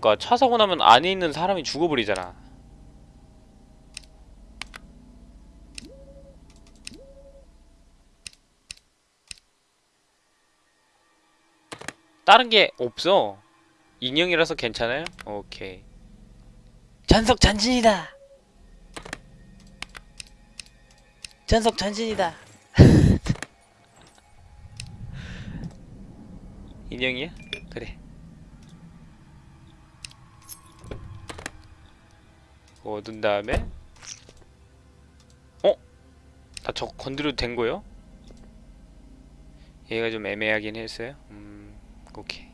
그러니까 차 사고 나면 안에 있는 사람이 죽어버리잖아. 다른 게 없어. 인형이라서 괜찮아요? 오케이. 전속 전진이다. 전속 전진이다. 인형이야? 그거 얻은 다음에 어? 나 저거 건드려도 된 거요? 얘가 좀 애매하긴 했어요. 음, 오케이.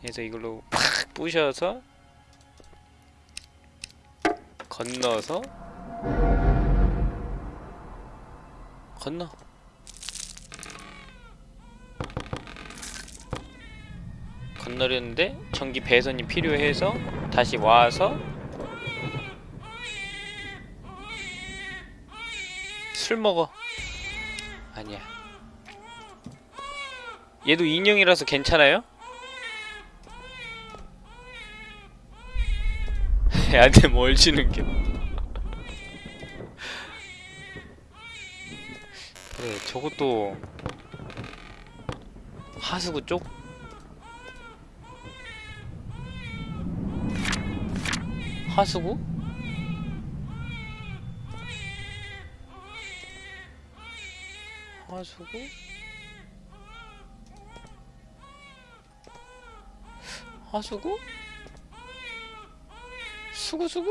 그래서 이걸로 팍 부셔서 건너서 건너. 건너려는데 전기 배선이 필요해서 다시 와서 술 먹어. 아니야. 얘도 인형이라서 괜찮아요? 얘한테 뭘 게? 그래, 저것도 하수구 쪽? 하수구? 하수구? 하수구? 수구수구?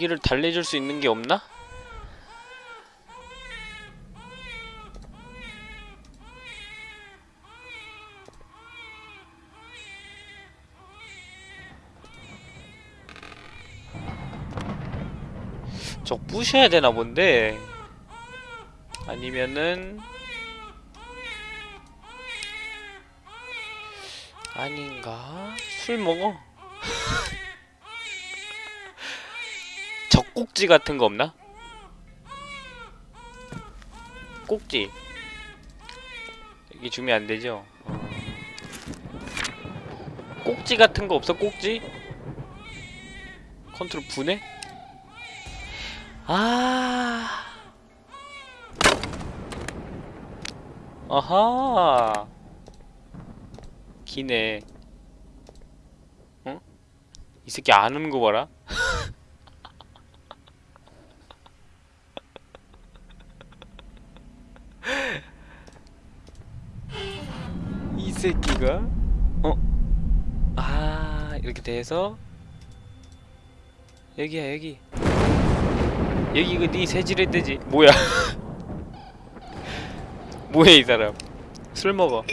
애기를 달래줄 수 있는 게 없나? 저 부셔야 되나 본데 아니면은 아닌가? 술 먹어? 젖꼭지 같은 거 없나? 꼭지 여기 주면 안 되죠? 어. 꼭지 같은 거 없어? 꼭지? 컨트롤 분해? 아. 아하. 기네. 어? 이 새끼 안 오는 거 봐라. 이 새끼가 어? 아, 이렇게 돼서? 여기야, 여기. 여기 이거 네 새질의 때지. 뭐야? 뭐야 이 사람? 술 먹어. 어,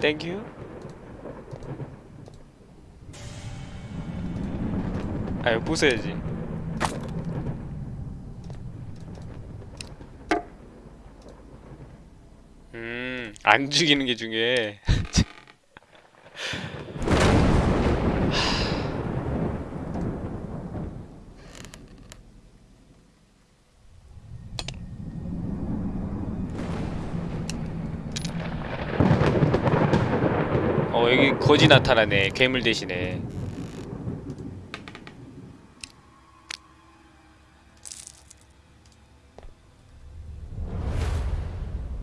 땡큐 아유 부숴야지. 음안 죽이는 게 중요해 어 여기 거지 나타나네. 괴물 대신에.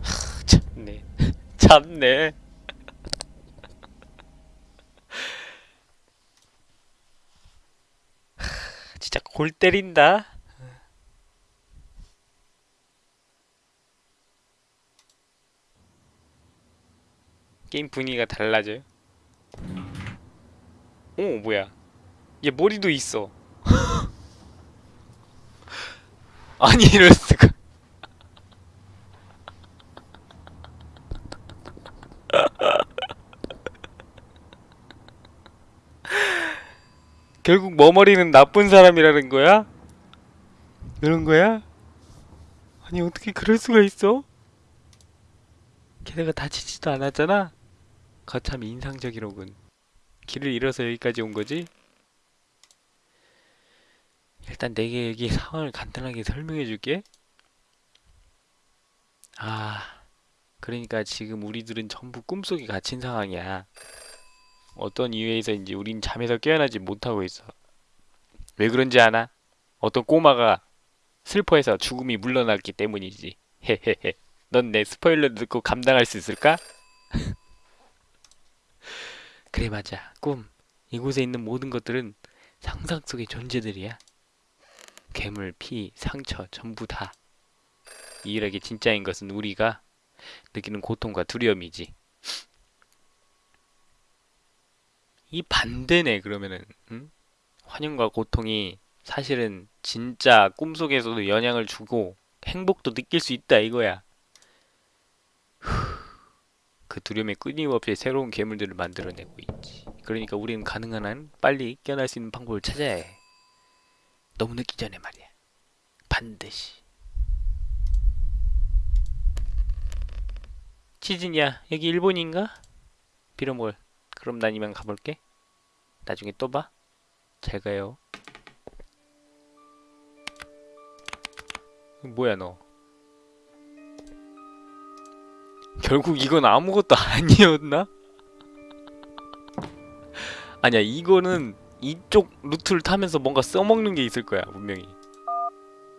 하, 참네. 진짜 골 때린다? 게임 분위기가 달라져요 오 뭐야 얘 머리도 있어 아니 이럴 수가 결국 머머리는 나쁜 사람이라는 거야? 그런 거야? 아니 어떻게 그럴 수가 있어? 걔네가 다치지도 않았잖아? 거참 인상적이로군 길을 잃어서 여기까지 온 거지? 일단 내게 여기 상황을 간단하게 설명해 줄게 아 그러니까 지금 우리들은 전부 꿈속에 갇힌 상황이야 어떤 이유에서인지 우린 잠에서 깨어나지 못하고 있어 왜 그런지 아나? 어떤 꼬마가 슬퍼해서 죽음이 물러났기 때문이지 헤헤헤 넌 내 스포일러 듣고 감당할 수 있을까? 그래 맞아. 꿈. 이곳에 있는 모든 것들은 상상 속의 존재들이야. 괴물, 피, 상처 전부 다. 유일하게 진짜인 것은 우리가 느끼는 고통과 두려움이지. 이 반대네 그러면은. 응? 환영과 고통이 사실은 진짜 꿈속에서도 영향을 주고 행복도 느낄 수 있다 이거야 그 두려움에 끊임없이 새로운 괴물들을 만들어내고 있지. 그러니까 우리는 가능한 한 빨리 깨어날 수 있는 방법을 찾아야 해. 너무 늦기 전에 말이야. 반드시. 치즈냐, 여기 일본인가? 비로몰. 그럼 난 이만 가볼게. 나중에 또 봐. 잘 가요. 뭐야 너? 결국 이건 아무것도 아니었나? 아니야 이거는 이쪽 루트를 타면서 뭔가 써먹는 게 있을 거야 분명히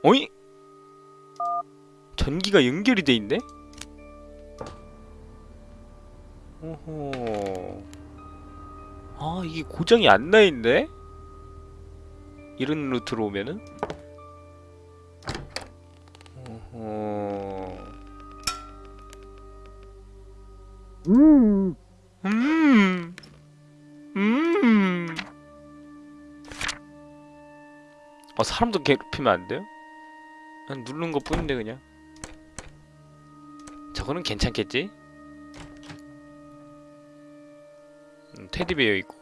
어이? 전기가 연결이 돼 있네? 오호 아 이게 고장이 안 나 있네? 이런 루트로 오면은? 음. 아, 사람도 괴롭히면 안 돼요? 그냥 누르는 것 뿐인데, 그냥. 저거는 괜찮겠지? 음, 테디베어 있고.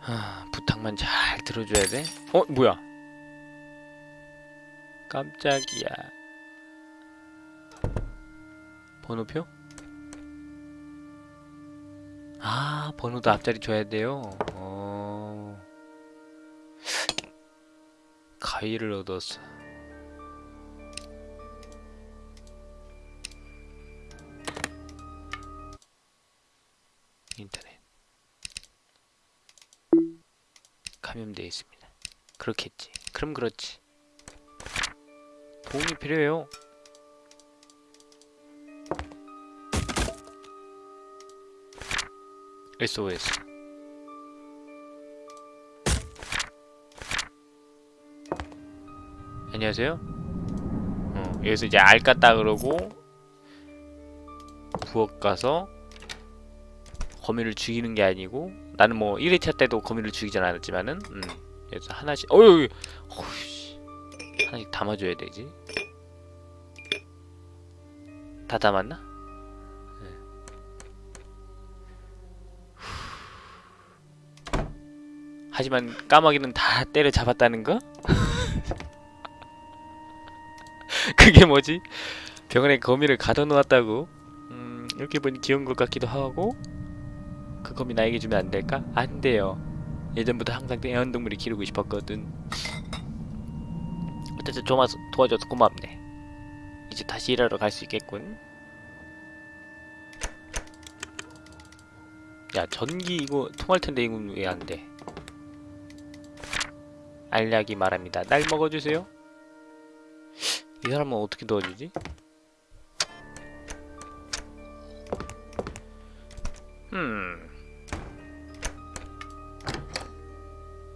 하, 부탁만 잘 들어줘야 돼? 어, 뭐야? 깜짝이야. 번호표? 아, 번호도 앞자리 줘야 돼요. 어. 가위를 얻었어. 인터넷. 감염되어 있습니다. 그렇겠지. 그럼 그렇지. 도움이 필요해요. SOS 안녕하세요. 어, 여기서 이제 알 깠다 그러고 부엌 가서 거미를 죽이는 게 아니고 나는 뭐 1회차 때도 거미를 죽이진 않았지만은 음, 그래서 하나씩 어유 어이씨. 하나씩 담아줘야 되지. 다 담았나? 하지만 까마귀는 다 때려 잡았다는 거? 그게 뭐지? 병원에 거미를 가둬놓았다고? 음, 이렇게 보니 귀여운 것 같기도 하고 그 거미 나에게 주면 안 될까? 안 돼요. 예전부터 항상 애완동물이 기르고 싶었거든. 어쨌든 좀 도와줘서 고맙네. 이제 다시 일하러 갈 수 있겠군. 야 전기 이거 통할 텐데 이건 왜 안 돼? 알약이 말합니다. 날 먹어주세요. 이 사람은 어떻게 도와주지? 음.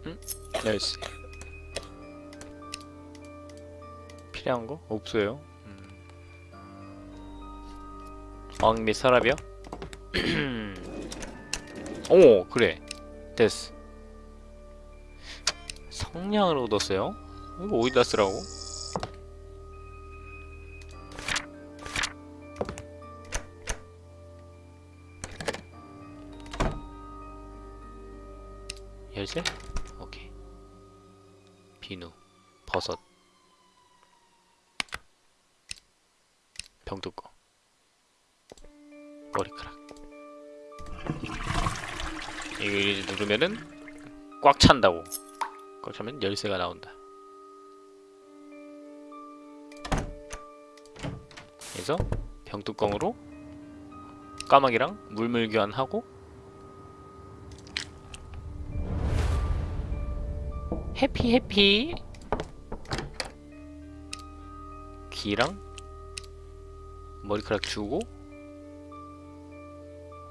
음? 나이스. 필요한 거? 없어요. 음. 엉, 및 서랍이요? 오, 그래. 됐어. 성냥을 얻었어요? 이거 어디다 쓰라고? 열쇠? 오케이 비누 버섯 병뚜껑 머리카락 이거 누르면은 꽉 찬다고 꽉 차면 열쇠가 나온다 그래서 병뚜껑으로 까마귀랑 물물 교환하고 해피 해피 귀랑 머리카락 주고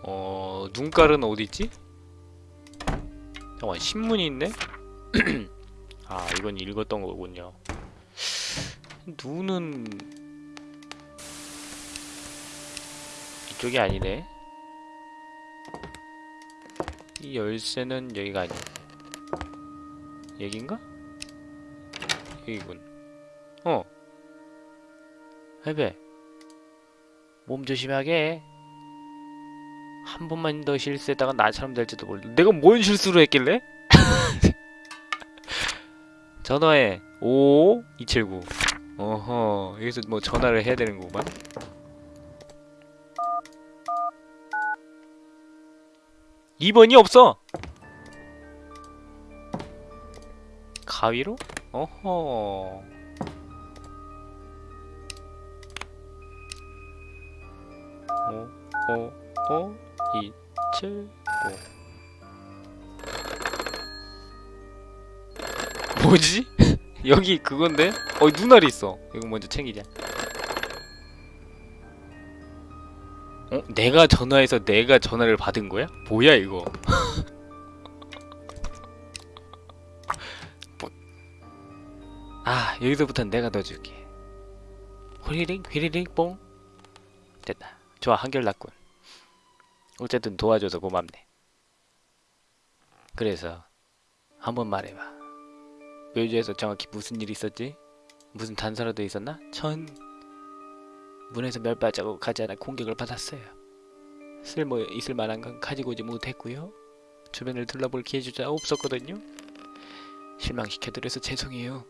어 눈깔은 어디있지? 잠깐만 신문이 있네? 아 이건 읽었던 거군요. 눈은 이쪽이 아니네. 이 열쇠는 여기가 아니야 여긴가? 여기군. 어 해배. 몸 조심하게. 한 번만 더 실수했다가 나처럼 될지도 몰라. 내가 뭔 실수를 했길래? 전화해. 55279 어허 여기서 뭐 전화를 해야 되는 거구만. 이번이 없어. 가위로? 어허. 오, 오, 오, 이, 칠, 오. 뭐지? 여기 그건데? 어, 눈알이 있어. 이거 먼저 챙기자. 어? 내가 전화해서 내가 전화를 받은 거야? 뭐야 이거? 뭐... 아 여기서부터는 내가 넣어줄게. 휘리링 휘리링 뽕. 됐다. 좋아 한결났군. 어쨌든 도와줘서 고맙네. 그래서 한번 말해봐. 묘지에서 정확히 무슨 일이 있었지? 무슨 단서라도 있었나? 전 문에서 몇 발자국 가지 않아 공격을 받았어요. 쓸모 있을 만한 건 가지고 오지 못했고요. 주변을 둘러볼 기회조차 없었거든요. 실망시켜드려서 죄송해요.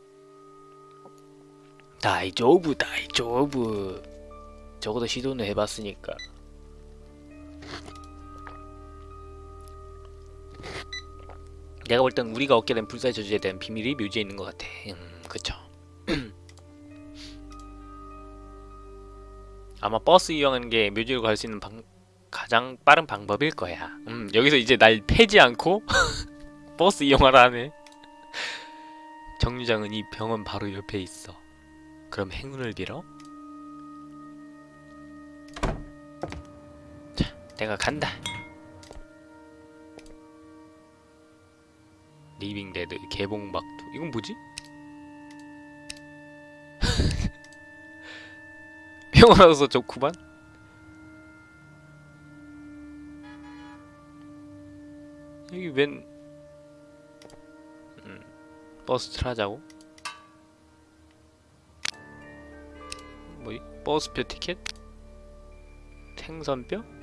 다이조부 다이조부 적어도 시도는 해봤으니까 내가 볼 땐 우리가 얻게 된 불사의 저주에 대한 비밀이 묘지에 있는 것 같아. 음 그쵸. 아마 버스 이용하는 게 묘지로 갈 수 있는 방, 가장 빠른 방법일 거야. 음 여기서 이제 날 패지 않고 버스 이용하라네. 정류장은 이 병원 바로 옆에 있어. 그럼 행운을 빌어? 자 내가 간다 Living Dead 개봉 막두 이건 뭐지? 평화로서 좋구만 여기 웬 음, 버스트를 하자고? 뭐이? 버스표 티켓? 생선뼈?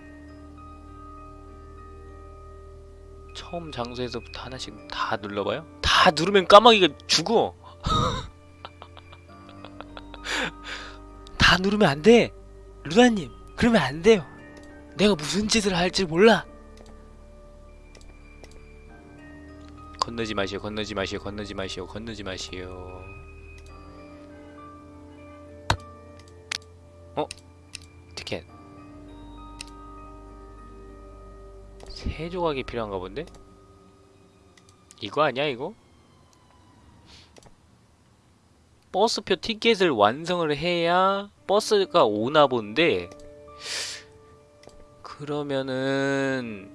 처음 장소에서부터 하나씩 다 눌러봐요? 다 누르면 까마귀가 죽어! 다 누르면 안 돼! 루나님, 그러면 안 돼요! 내가 무슨 짓을 할지 몰라! 건너지 마시오, 건너지 마시오, 건너지 마시오, 건너지 마시오. 어? 티켓. 세 조각이 필요한가 본데? 이거 아니야 이거? 버스표 티켓을 완성을 해야 버스가 오나 본데 그러면은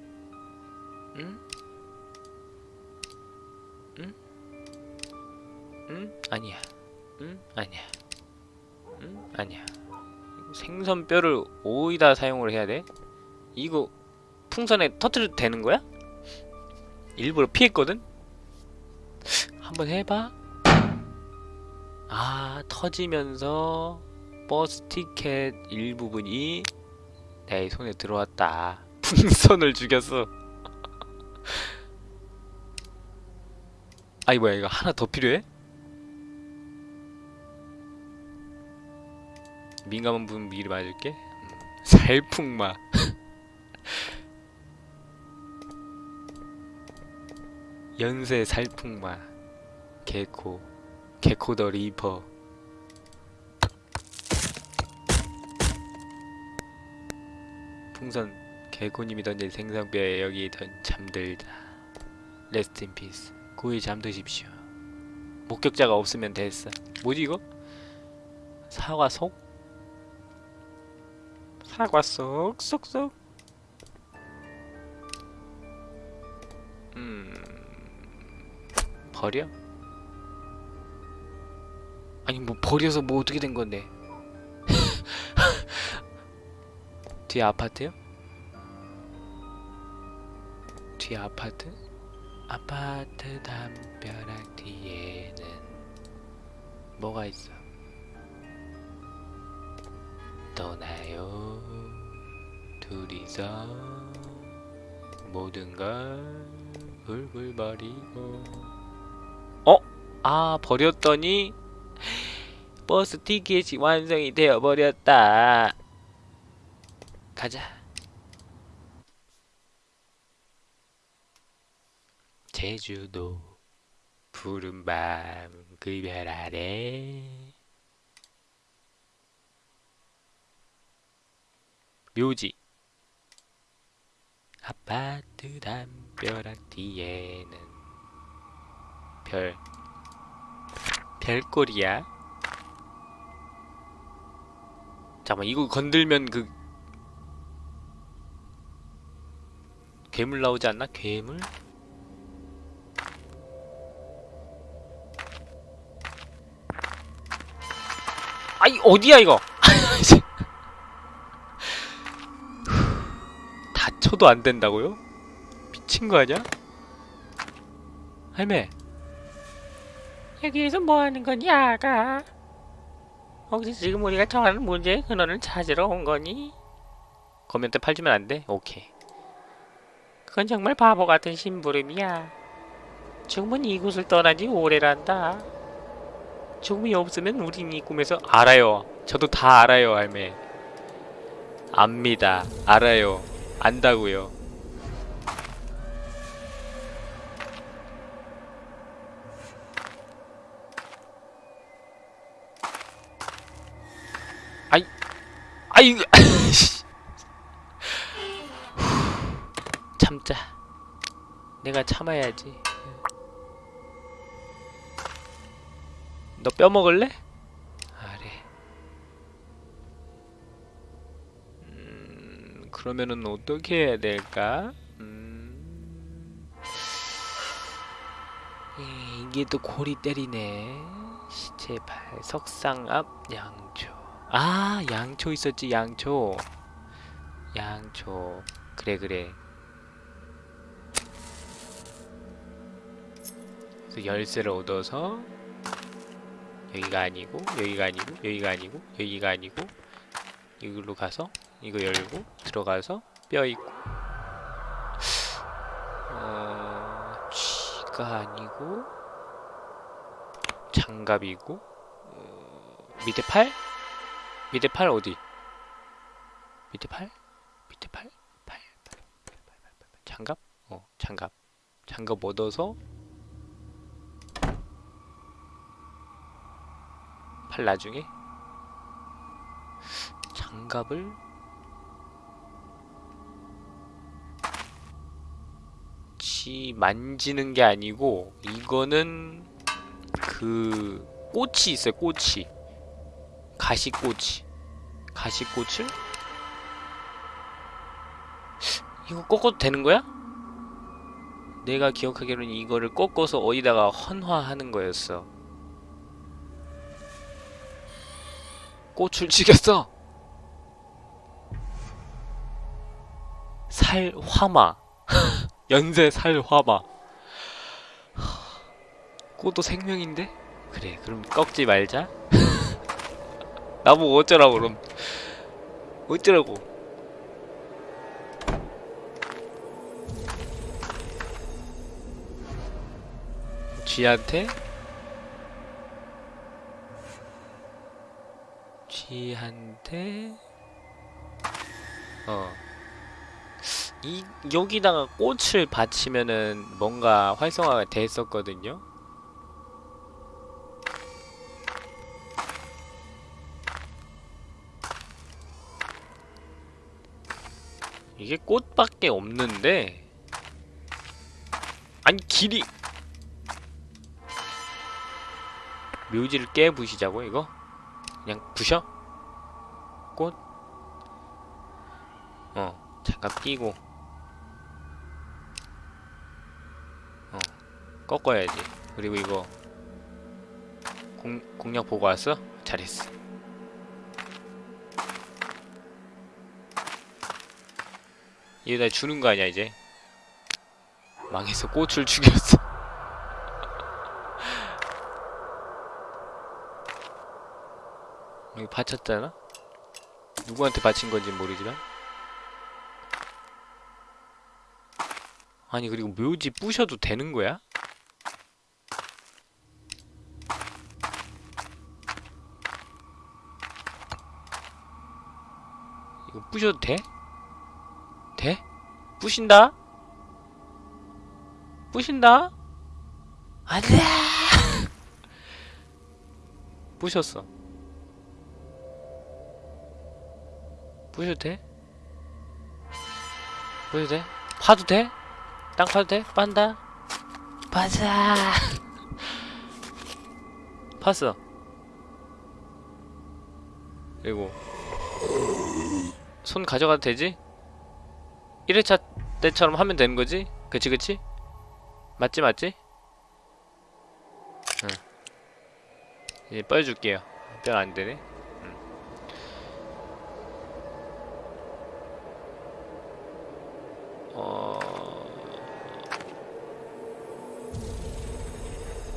응? 응? 응? 아니야 응? 아니야 응? 아니야 생선뼈를 오이다 사용을 해야 돼? 이거 풍선에 터트려도 되는 거야? 일부러 피했거든? 한번 해봐? 아 터지면서 버스 티켓 일부분이 내 손에 들어왔다 풍선을 죽였어 아이 뭐야 이거 하나 더 필요해? 민감한 분 미리 맞을게 음, 살풍마 연쇄 살풍마. 개코. 개코 the Ripper. 풍선 개코님이 던진 생선뼈에 여기 던 잠들다. Rest in peace. 고이 잠드십시오. 목격자가 없으면 됐어. 뭐지 이거? 사과 속? 사과 속 쏙쏙. 음. 버려? 아니 뭐 버려서 뭐 어떻게 된 건데? 뒤에 아파트요? 뒤에 아파트? 아파트 담벼락 뒤에는 뭐가 있어? 떠나요 둘이서 모든 걸 훌훌 버리고 어? 아 버렸더니 버스 티켓이 완성이 되어 버렸다. 가자. 제주도 푸른 밤 그별 아래. 묘지. 아파트 담벼락 뒤에는 별 별꼴이야 잠깐만 이거 건들면 그 괴물 나오지 않나? 괴물? 아이 어디야 이거 다쳐도 안 된다고요? 미친 거 아니야? 할매 여기에서 뭐 하는 거니, 아가? 혹시 지금 우리가 정하는 문제의 근원을 찾으러 온 거니? 거면대 팔지면 안 돼? 오케이 그건 정말 바보 같은 심부름이야. 죽음은 이곳을 떠난 지 오래란다. 죽음이 없으면 우린 이 꿈에서 알아요 저도 다 알아요 할매 압니다 알아요 안다고요 아이 참자. 내가 참아야지. 너 뼈 먹을래? 아래. 음, 그러면은 어떻게 해야 될까? 음... 에, 이게 또 골이 때리네. 시체 발. 석상 앞 양초 아 양초 있었지 양초. 양초. 그래 그래. 그래서 열쇠를 얻어서 여기가 아니고 여기가 아니고 여기가 아니고 여기가 아니고 이걸로 가서 이거 열고 들어가서 뼈 있고. 어... 쥐가 아니고 장갑이고 어... 밑에 팔? 밑에 팔 어디? 밑에 팔? 밑에 팔? 팔, 팔, 팔, 팔, 팔, 팔, 팔. 장갑? 어 장갑 장갑 얻어서 팔 나중에 장갑을 지 만지는 게 아니고 이거는 그 꽃이 있어요 꽃이 가시꽃이 가시꽃을 이거 꺾어도 되는 거야? 내가 기억하기로는 이거를 꺾어서 어디다가 헌화하는 거였어 꽃을 죽였어. 살화마. 연쇄 살화마. 꽃도 생명인데? 그래, 그럼 꺾지 말자. 나보고 어쩌라고 그럼. 어쩌라고. 쥐한테 묘지한테 어. 이 여기다가 꽃을 받치면은 뭔가 활성화가 됐었거든요. 이게 꽃밖에 없는데 아니 길이 묘지를 깨 부시자고 이거? 그냥 부셔? 꽃? 어 잠깐 끼고 어 꺾어야지 그리고 이거 공, 공략 보고 왔어? 잘했어 얘다 주는 거 아니야 이제 망해서 꽃을 죽였어 여기 바쳤잖아? 누구한테 바친 건지 모르지만 아니 그리고 묘지 부셔도 되는 거야? 이거 부셔도 돼? 돼? 부신다? 부신다? 안돼! 부셨어. 부셔도 돼? 부셔도 돼? 파도 돼? 땅 파도 돼? 빤다? 파자! 팠어. 그리고 손 가져가도 되지? 1회차 때처럼 하면 되는 거지? 그치 그치? 맞지 맞지? 응. 이제 뻘줄게요. 뼈 안 되네. 응. 어...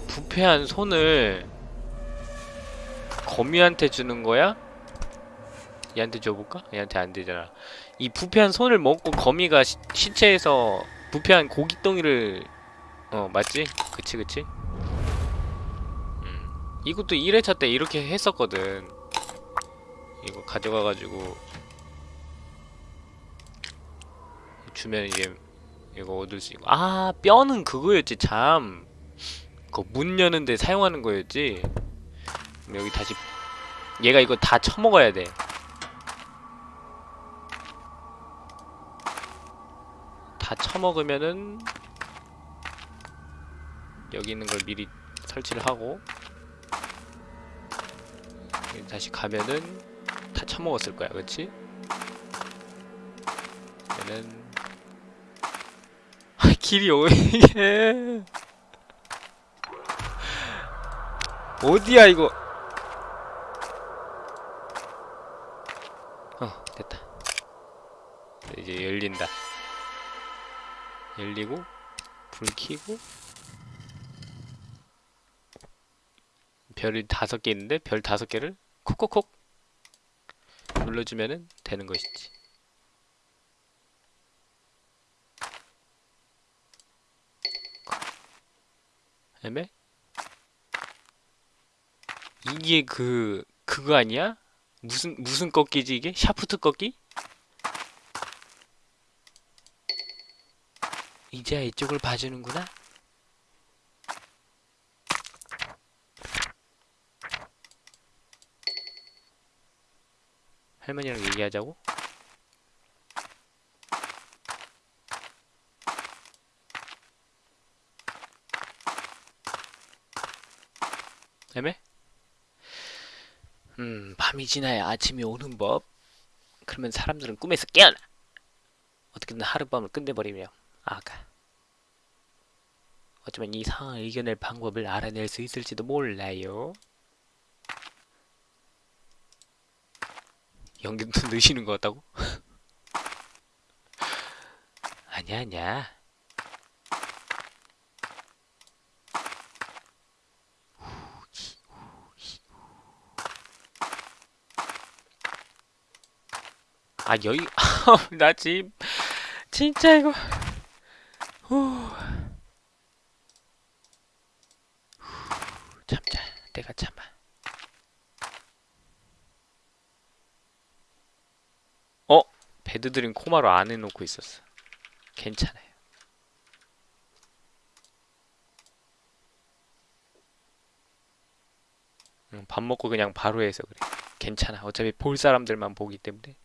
부패한 손을 거미한테 주는 거야? 얘한테 줘볼까? 얘한테 안 되잖아. 이 부패한 손을 먹고 거미가 시, 시체에서 부패한 고깃덩이를 어 맞지? 그치 그치? 음. 이것도 1회차 때 이렇게 했었거든. 이거 가져가가지고. 주면 이게 이거 얻을 수 있고. 아 뼈는 그거였지 참 그거 문 여는데 사용하는 거였지. 여기 다시 얘가 이거 다 처먹어야 돼 다 처먹으면은 여기 있는 걸 미리 설치를 하고 다시 가면은 다 처먹었을 거야 그치? 그러면은 아, 길이 어디게. 어디야 이거? 어 됐다. 이제 열린다 열리고 불 켜고 별이 다섯 개 있는데 별 다섯 개를 콕콕콕 눌러주면은 되는 것이지. 애매? 이게 그 그거 아니야? 무슨 무슨 꺾기지 이게? 샤프트 꺾기? 이제야 이쪽을 봐주는구나. 할머니랑 얘기하자고? 애매? 음, 밤이 지나야 아침이 오는 법. 그러면 사람들은 꿈에서 깨어나. 어떻게든 하룻밤을 끝내버리며 아가. 어쩌면 이 상황을 이겨낼 방법을 알아낼 수 있을지도 몰라요. 연기도 느시는 것 같다고? 아니야, 아니야. 아, 여기, 나 지금, 진짜 이거, 후. 참자, 내가 참아. 배드들은 코마로 안 해놓고 있었어. 괜찮아요. 응, 밥 먹고 그냥 바로 해서 그래. 괜찮아. 어차피 볼 사람들만 보기 때문에.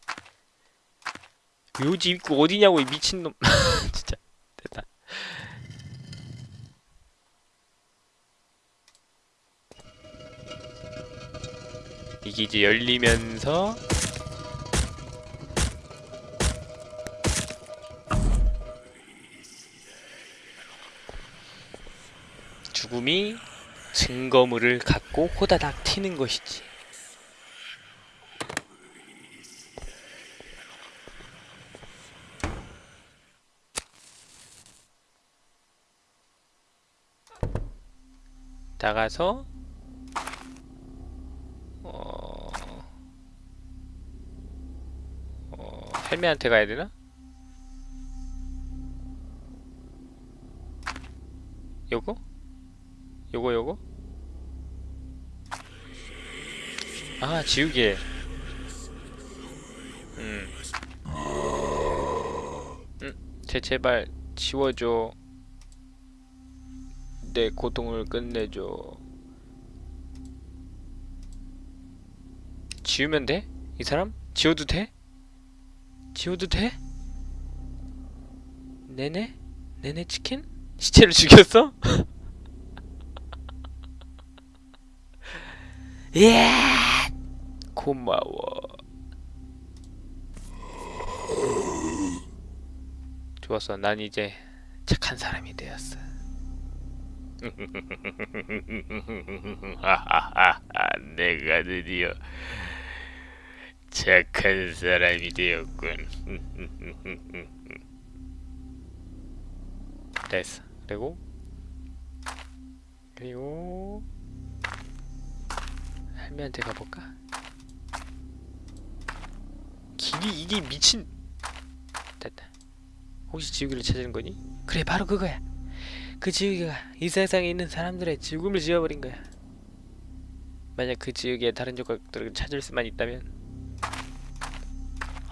묘지 입구 어디냐고 이 미친놈. 진짜 됐다. 이게 이제 열리면서 죽음이 증거물을 갖고 호다닥 튀는 것이지. 나가서 어... 어... 할매한테 가야 되나? 요거? 요거 요거? 아 지우개 음. 음, 제 제발 지워줘 내 고통을 끝내줘 지우면 돼? 이 사람? 지워도 돼? 지워도 돼? 네네? 네네 치킨? 시체를 죽였어? 예! 고마워. 좋았어. 난 이제 착한 사람이 되었어. 내가 드디어 착한 사람이 되었군. 됐어. 그리고 그리고 할매한테 가볼까? 길이 이게 미친 됐다 혹시 지우개를 찾는 거니? 그래 바로 그거야 그 지우개가 이 세상에 있는 사람들의 죽음을 지워버린 거야. 만약 그 지우개에 다른 조각들을 찾을 수만 있다면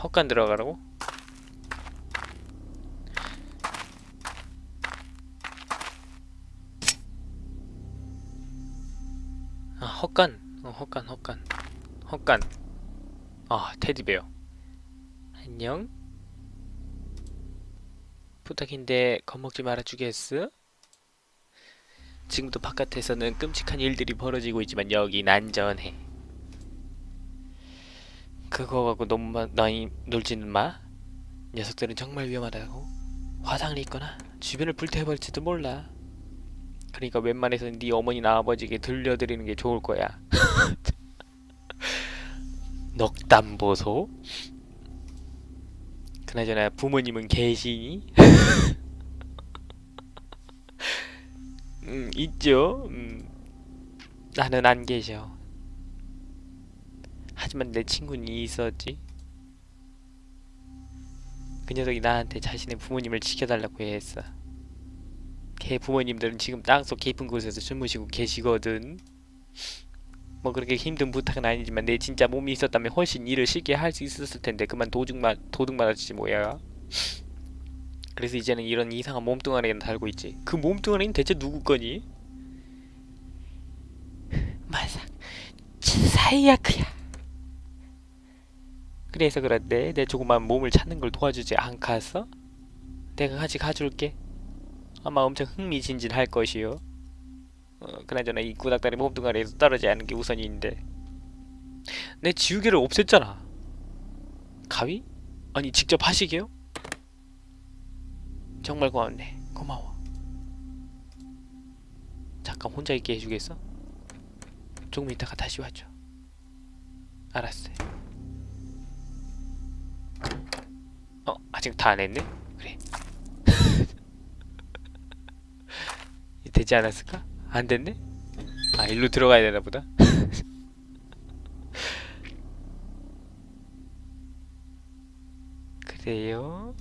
헛간 들어가라고? 아 헛간. 어, 헛간 헛간. 헛간. 아 테디베어. 안녕? 부탁인데 겁먹지 말아주겠어? 지금도 바깥에서는 끔찍한 일들이 벌어지고 있지만 여긴 안전해. 그거 갖고 너무 마, 많이 놀지는 마? 녀석들은 정말 위험하다고? 화상을 입거나? 주변을 불태워버릴지도 몰라. 그러니까 웬만해서는 네 어머니나 아버지에게 들려드리는 게 좋을 거야. 넉담 보소? 그나저나 부모님은 계시니? 음, 있죠. 음, 나는 안 계셔. 하지만 내 친구는 있었지. 그 녀석이 나한테 자신의 부모님을 지켜달라고 했어. 걔 부모님들은 지금 땅속 깊은 곳에서 주무시고 계시거든. 뭐 그렇게 힘든 부탁은 아니지만 내 진짜 몸이 있었다면 훨씬 일을 쉽게 할 수 있었을 텐데 그만 도둑만 도둑 맞았지 뭐야. 그래서 이제는 이런 이상한 몸뚱아리가 달고 있지. 그 몸뚱아리는 대체 누구 거니? 맞아, 사이야크야. 그래서 그런데 내 조그만 몸을 찾는 걸 도와주지 않겠어? 내가 같이 가줄게. 아마 엄청 흥미진진할 것이요. 어, 그나저나 이 구닥다리 몸뚱아리에서 떨어지지 않는 게 우선인데 내 지우개를 없앴잖아 가위? 아니 직접 하시게요? 정말 고맙네 고마워 잠깐 혼자 있게 해주겠어? 조금 있다가 다시 와줘 알았어요 어? 아직 다 안 했네? 그래 되지 않았을까? 안 됐네? 아 일로 들어가야 되나 보다 그래요?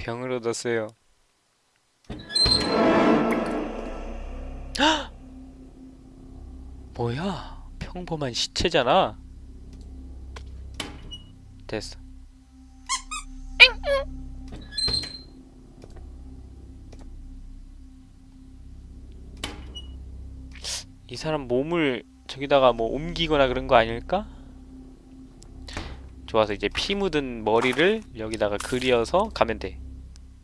병을 얻었어요 헉! 뭐야 평범한 시체잖아 됐어. 이 사람 몸을 저기다가 뭐 옮기거나 그런 거 아닐까? 좋아서 이제 피 묻은 머리를 여기다가 그려서 가면 돼.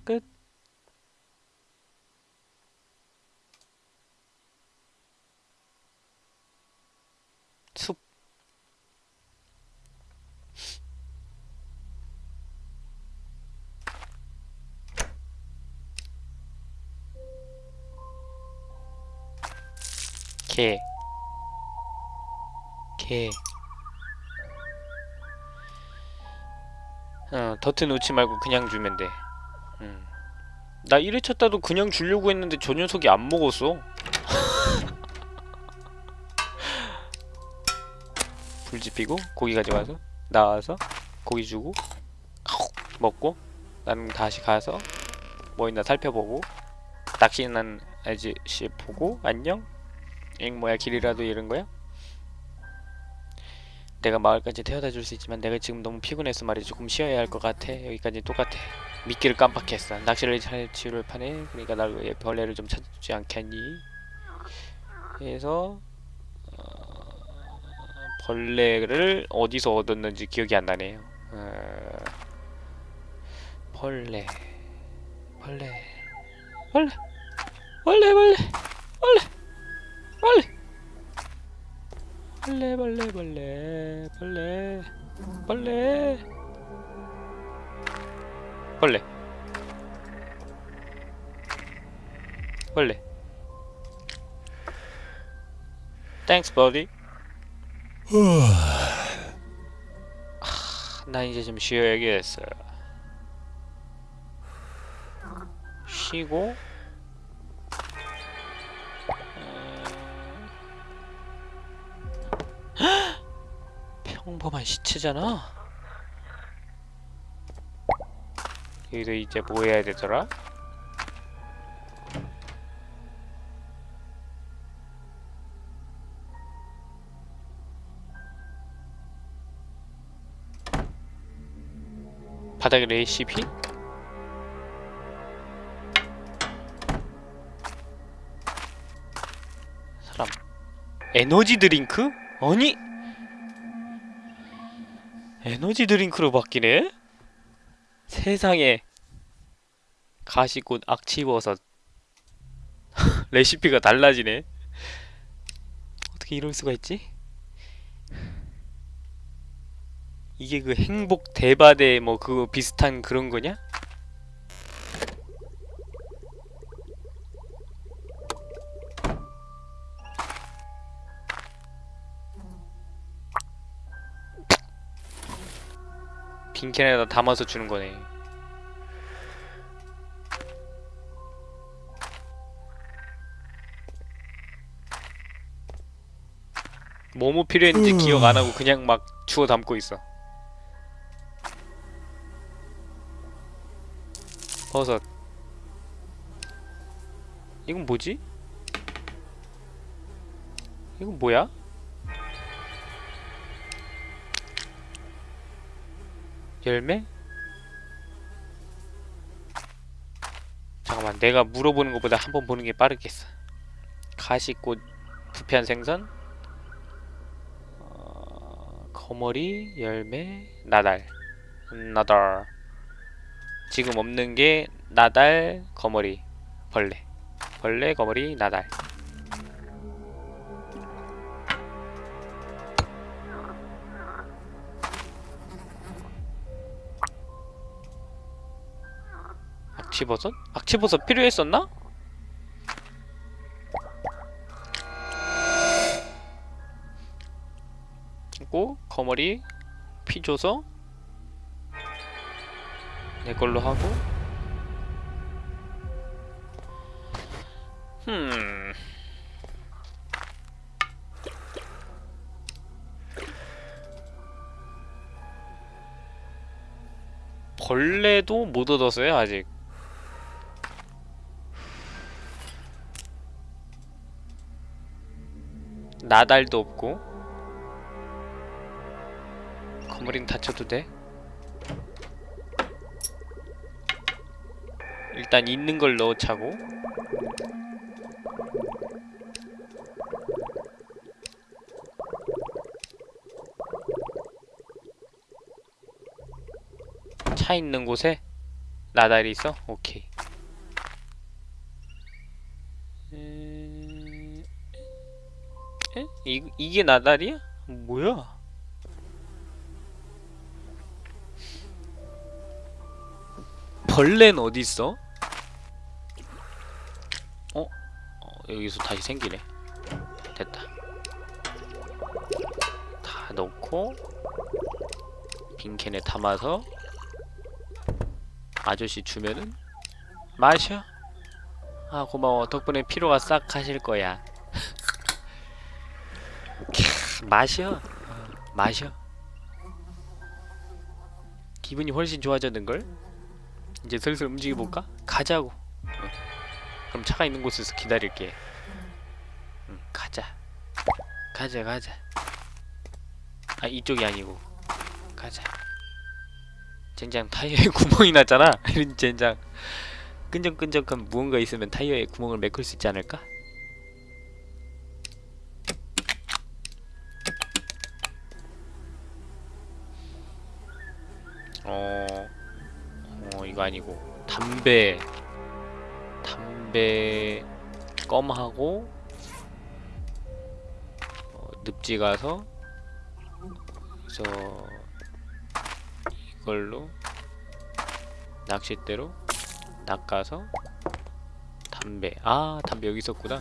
끝. 숲. 개. 개. 어, 더트 놓지 말고 그냥 주면 돼. 음. 나 1회 쳤다도 그냥 주려고 했는데 저 녀석이 안 먹었어. 불 지피고 고기 가져가서 나와서 고기 주고 먹고 나는 다시 가서 뭐 있나 살펴보고 낚시는 아저씨 보고 안녕 엥 뭐야 길이라도 잃은 거야? 내가 마을까지 태워다 줄 수 있지만 내가 지금 너무 피곤해서 말이지. 조금 쉬어야 할 것 같아. 여기까지 똑같아. 미끼를 깜빡했어. 낚시를 잘 지를 파네 그러니까 날왜 벌레를 좀 찾지 않겠니? 해서 어, 벌레를 어디서 얻었는지 기억이 안 나네요 어, 벌레. 벌레. 벌레. 벌레 벌레. 벌레 빨리. 빨래 빨래 빨래 빨래 빨래. 빨래. 빨래. Thanks buddy. 아, 나 이제 좀 쉬어야겠어요 쉬고. 평범한 시체잖아. 여기서 이제 뭐 해야 되더라? 바닥에 레시피? 사람 에너지 드링크? 아니 에너지 드링크로 바뀌네? 세상에 가시꽃 악취버섯 레시피가 달라지네 어떻게 이럴 수가 있지? 이게 그 행복 대바대 뭐 그거 비슷한 그런 거냐? 빈캔에다 담아서 주는 거네. 뭐뭐 필요했는지 기억 안 하고 그냥 막 주워 담고 있어. 버섯. 이건 뭐지? 이건 뭐야? 열매? 잠깐만 내가 물어보는 것보다 한 번 보는 게 빠르겠어. 가시꽃 부패한 생선? 어, 거머리 열매 나달. 나달. 지금 없는 게 나달 거머리 벌레. 벌레 거머리 나달 악취버섯? 악취버섯 필요했었나? 그리고 거머리 피 줘서 내 걸로 하고 흠 벌레도 못 얻었어요 아직 나달도 없고 건물인 다쳐도 돼? 일단 있는 걸 넣어차고 차 있는 곳에 나달이 있어? 오케이 이, 이게 나달이야? 뭐야? 벌레는 어디 있어? 어? 어? 여기서 다시 생기네. 됐다. 다 넣고 빈캔에 담아서 아저씨 주면은 마셔. 아 고마워. 덕분에 피로가 싹 가실 거야. 캬, 마셔. 어, 마셔. 기분이 훨씬 좋아졌는걸? 이제 슬슬 움직여 볼까? 가자고. 어. 그럼 차가 있는 곳에서 기다릴게. 응, 가자. 가자, 가자. 아 이쪽이 아니고 가자. 젠장 타이어에 구멍이 났잖아. 이런 젠장 끈적끈적한 무언가 있으면 타이어에 구멍을 메꿀 수 있지 않을까? 어, 어 이 거 아니고 담배 담배 껌하고 어, 늪지 가서 그래서 이걸로 낚싯대로 낚아서 담배. 아 담배 여기 있었구나.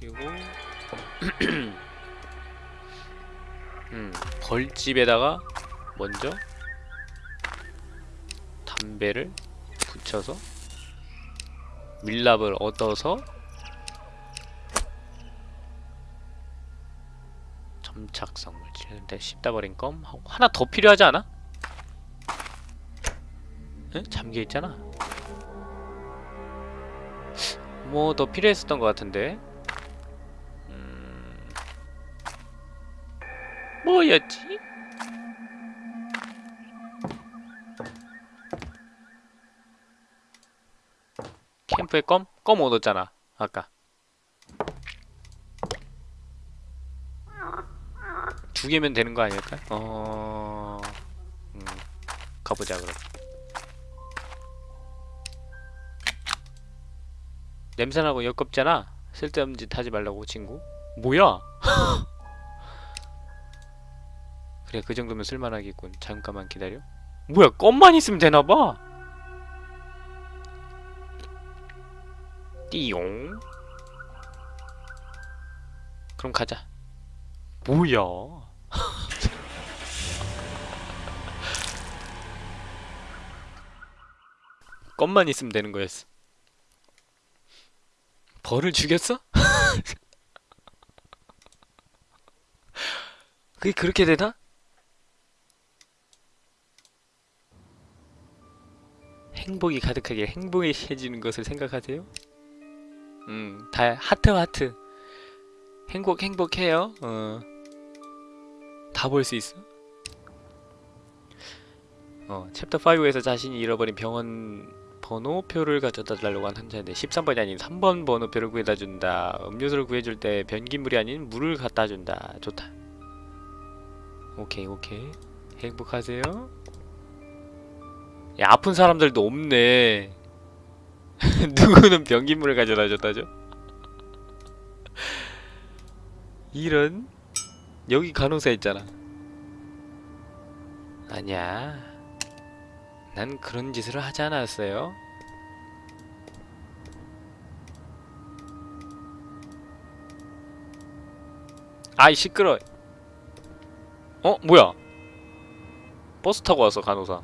그리고 음 벌집에다가 먼저 담배를 붙여서 밀랍을 얻어서 점착성 물질 근데 씹다 버린 껌 하나 더 필요하지 않아? 응? 잠겨 있잖아. 뭐 더 필요했었던 것 같은데. 음... 뭐였지? 캠프에 껌? 껌 얻었잖아. 아까. 두 개면 되는 거 아닐까? 어... 음, 가보자 그럼. 냄새나고 역겹잖아. 쓸데없는 짓 하지 말라고 친구. 뭐야? 그래 그 정도면 쓸만하겠군. 잠깐만 기다려. 뭐야 껌만 있으면 되나봐. 띠용. 그럼 가자. 뭐야? 껌만 있으면 되는 거였어. 벌을 죽였어? 그게 그렇게 되나? 행복이 가득하게 행복해지는 것을 생각하세요? 음, 다 하트 하트. 행복 행복해요. 어. 다 볼 수 있어. 어, 챕터 5에서 자신이 잃어버린 병원 번호표를 가져다 달라고 한 환자인데 13번이 아닌 3번 번호표를 구해다 준다. 음료수를 구해줄 때 변기물이 아닌 물을 갖다 준다. 좋다. 오케이 오케이. 행복하세요. 야 아픈 사람들도 없네. 누구는 변기물을 가져다 줬다죠? 이런 여기 간호사 있잖아. 아니야. 난 그런 짓을 하지 않았어요. 아이 시끄러. 어 뭐야? 버스 타고 왔어 간호사.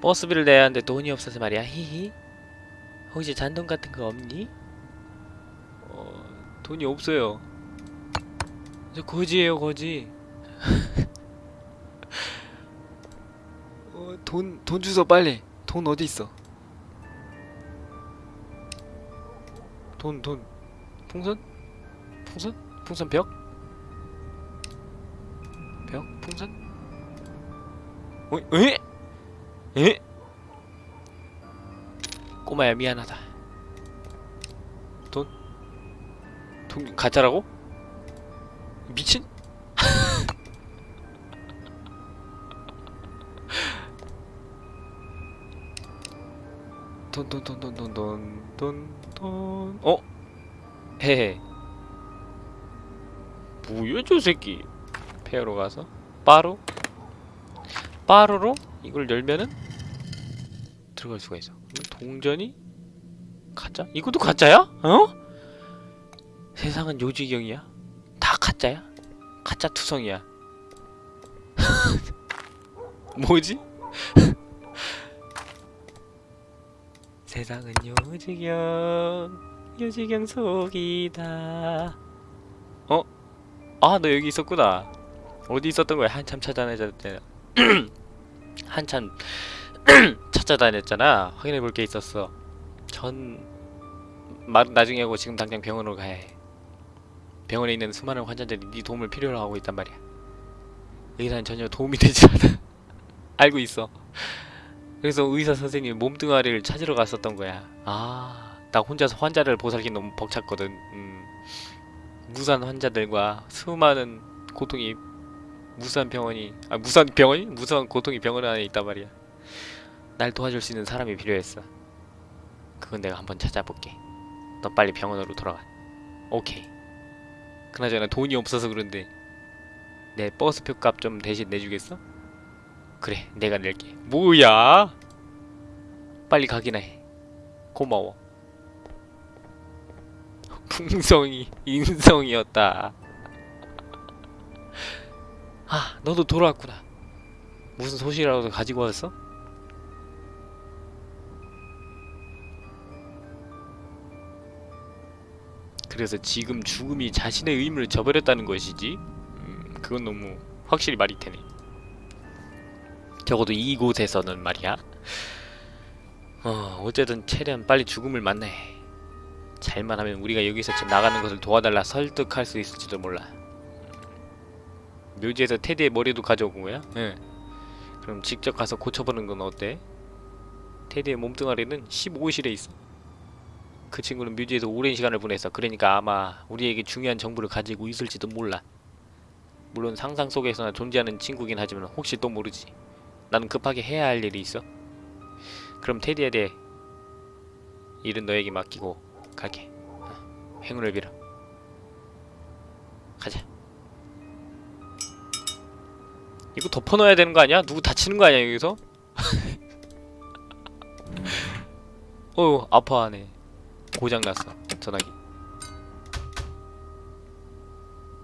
버스비를 내야 하는데 돈이 없어서 말이야. 히히. 혹시 잔돈 같은 거 없니? 어 돈이 없어요. 저 거지예요 거지. 어, 돈, 돈 주소 빨리. 돈 어디 있어? 돈, 돈. 풍선? 풍선? 풍선 벽? 벽? 풍선? 어, 에? 에? 꼬마야 미안하다 돈? 돈 가짜라고? 미친? 돈 돈 돈 돈 돈 돈 돈돈 어? 헤헤 뭐야 저 새끼 페어로 가서 빠루? 빠루로? 이걸 열면은 들어갈 수가 있어 동전이 가짜? 이것도 가짜야? 어? 세상은 요지경이야 다 가짜야? 가짜 투성이야 뭐지? 세상은 요지경 요지경 속이다 어? 아 너 여기 있었구나 어디 있었던 거야 한참 찾아다녔잖아 한참 찾아다녔잖아. 확인해 볼 게 있었어. 전말 나중에 하고 지금 당장 병원으로 가야 해 병원에 있는 수많은 환자들이 네 도움을 필요로 하고 있단 말이야. 의사는 전혀 도움이 되지 않아. 알고 있어. 그래서 의사 선생님이 몸뚱아리를 찾으러 갔었던 거야. 아, 나 혼자서 환자를 보살기 너무 벅찼거든. 음, 무산 환자들과 수많은 고통이 무산 병원이 아 무산 병원이 무산 고통이 병원 안에 있단 말이야. 날 도와줄 수 있는 사람이 필요했어. 그건 내가 한번 찾아볼게. 너 빨리 병원으로 돌아가. 오케이. 그나저나 돈이 없어서 그런데 내 버스표 값 좀 대신 내주겠어? 그래 내가 낼게 뭐야 빨리 가기나 해 고마워 풍성이 인성이었다 아 너도 돌아왔구나 무슨 소식이라도 가지고 왔어? 그래서 지금 죽음이 자신의 의무를 저버렸다는 것이지? 음, 그건 너무 확실히 말이 되네 적어도 이곳에서는 말이야. 어, 어쨌든 최대한 빨리 죽음을 만나해. 잘만 하면 우리가 여기서 나가는 것을 도와달라 설득할 수 있을지도 몰라. 묘지에서 테디의 머리도 가져온 거야? 응. 그럼 직접 가서 고쳐보는 건 어때? 테디의 몸뚱아리는 15호실에 있어. 그 친구는 묘지에서 오랜 시간을 보냈어. 그러니까 아마 우리에게 중요한 정보를 가지고 있을지도 몰라. 물론 상상 속에서나 존재하는 친구긴 하지만 혹시 또 모르지. 나는 급하게 해야 할 일이 있어. 그럼 테디에 대해 일은 너에게 맡기고 갈게. 어, 행운을 빌어. 가자. 이거 덮어넣어야 되는 거 아니야? 누구 다치는 거 아니야 여기서? 어우 아파하네. 고장 났어 전화기.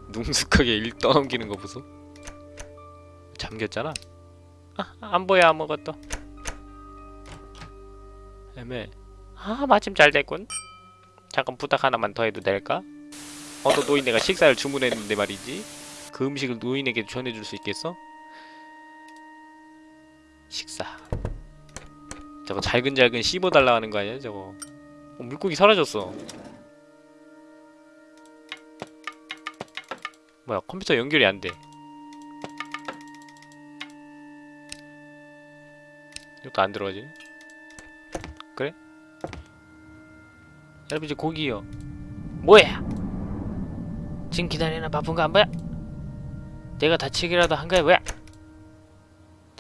능숙하게 일 떠넘기는 거 보소. 잠겼잖아. 아, 안 보여 아무것도. 애매. 아 마침 잘 됐군. 잠깐 부탁 하나만 더 해도 될까? 어떤 노인네가 식사를 주문했는데 말이지. 그 음식을 노인에게 전해줄 수 있겠어? 식사. 저거 잘근잘근 씹어달라 하는 거 아니야 저거? 어, 물고기 사라졌어. 뭐야 컴퓨터 연결이 안 돼. 이것도 안 들어가지? 그래? 여러분 이제 고기요 뭐야? 지금 기다리나 바쁜 거안 보여? 내가 다치기라도 한 거야 뭐야?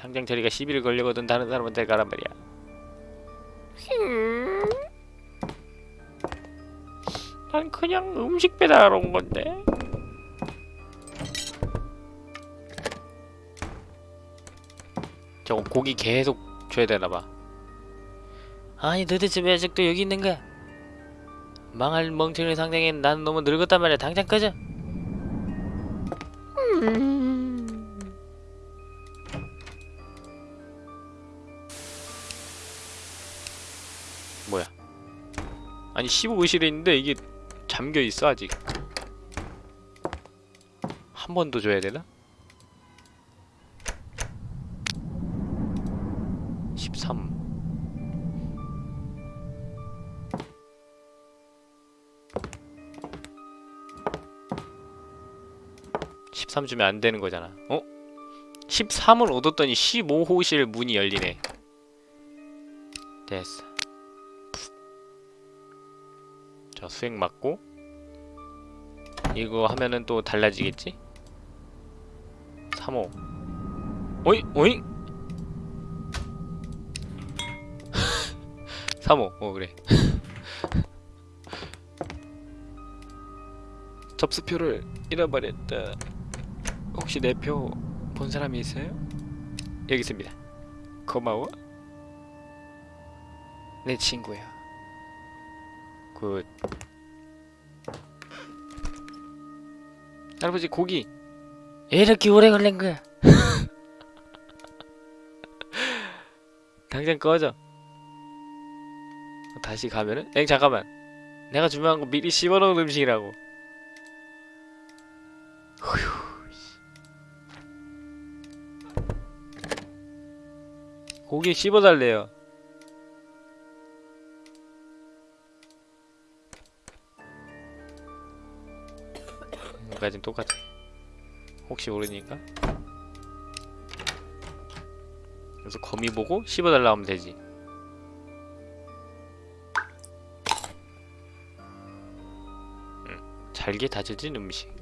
당장 저리가 시비를 걸려거든 다른 사람한테 가란 말이야. 흠. 난 그냥 음식 배달하러 온 건데. 저거 고기 계속 줘야 되나봐. 아니 도대체 왜 아직도 여기 있는 거야? 망할 멍청이 상대에 난 너무 늙었단 말이야. 당장 꺼져 뭐 아니 15의실에 있는데 이게 잠겨있어 아직 한 번 더 줘야 되나? 13 13 주면 안 되는 거잖아. 어? 13을 얻었더니 15호실 문이 열리네. 됐어. 자, 수액 맞고 이거 하면은 또 달라지겠지? 3호. 오이, 오이. 3호. 어, 그래. 접수표를 잃어버렸다. 혹시 내 표 본 사람이 있어요? 여기 있습니다. 고마워. 내 친구야. Good. 할아버지 고기. 왜 이렇게 오래 걸린 거야? 당장 꺼져. 다시 가면은? 엥 잠깐만. 내가 주문한 거 미리 씹어놓은 음식이라고. 고기 씹어달래요. 여기까지는 똑같아. 혹시 모르니까. 그래서 거미 보고 씹어달라 하면 되지. 음, 잘게 다져진 음식.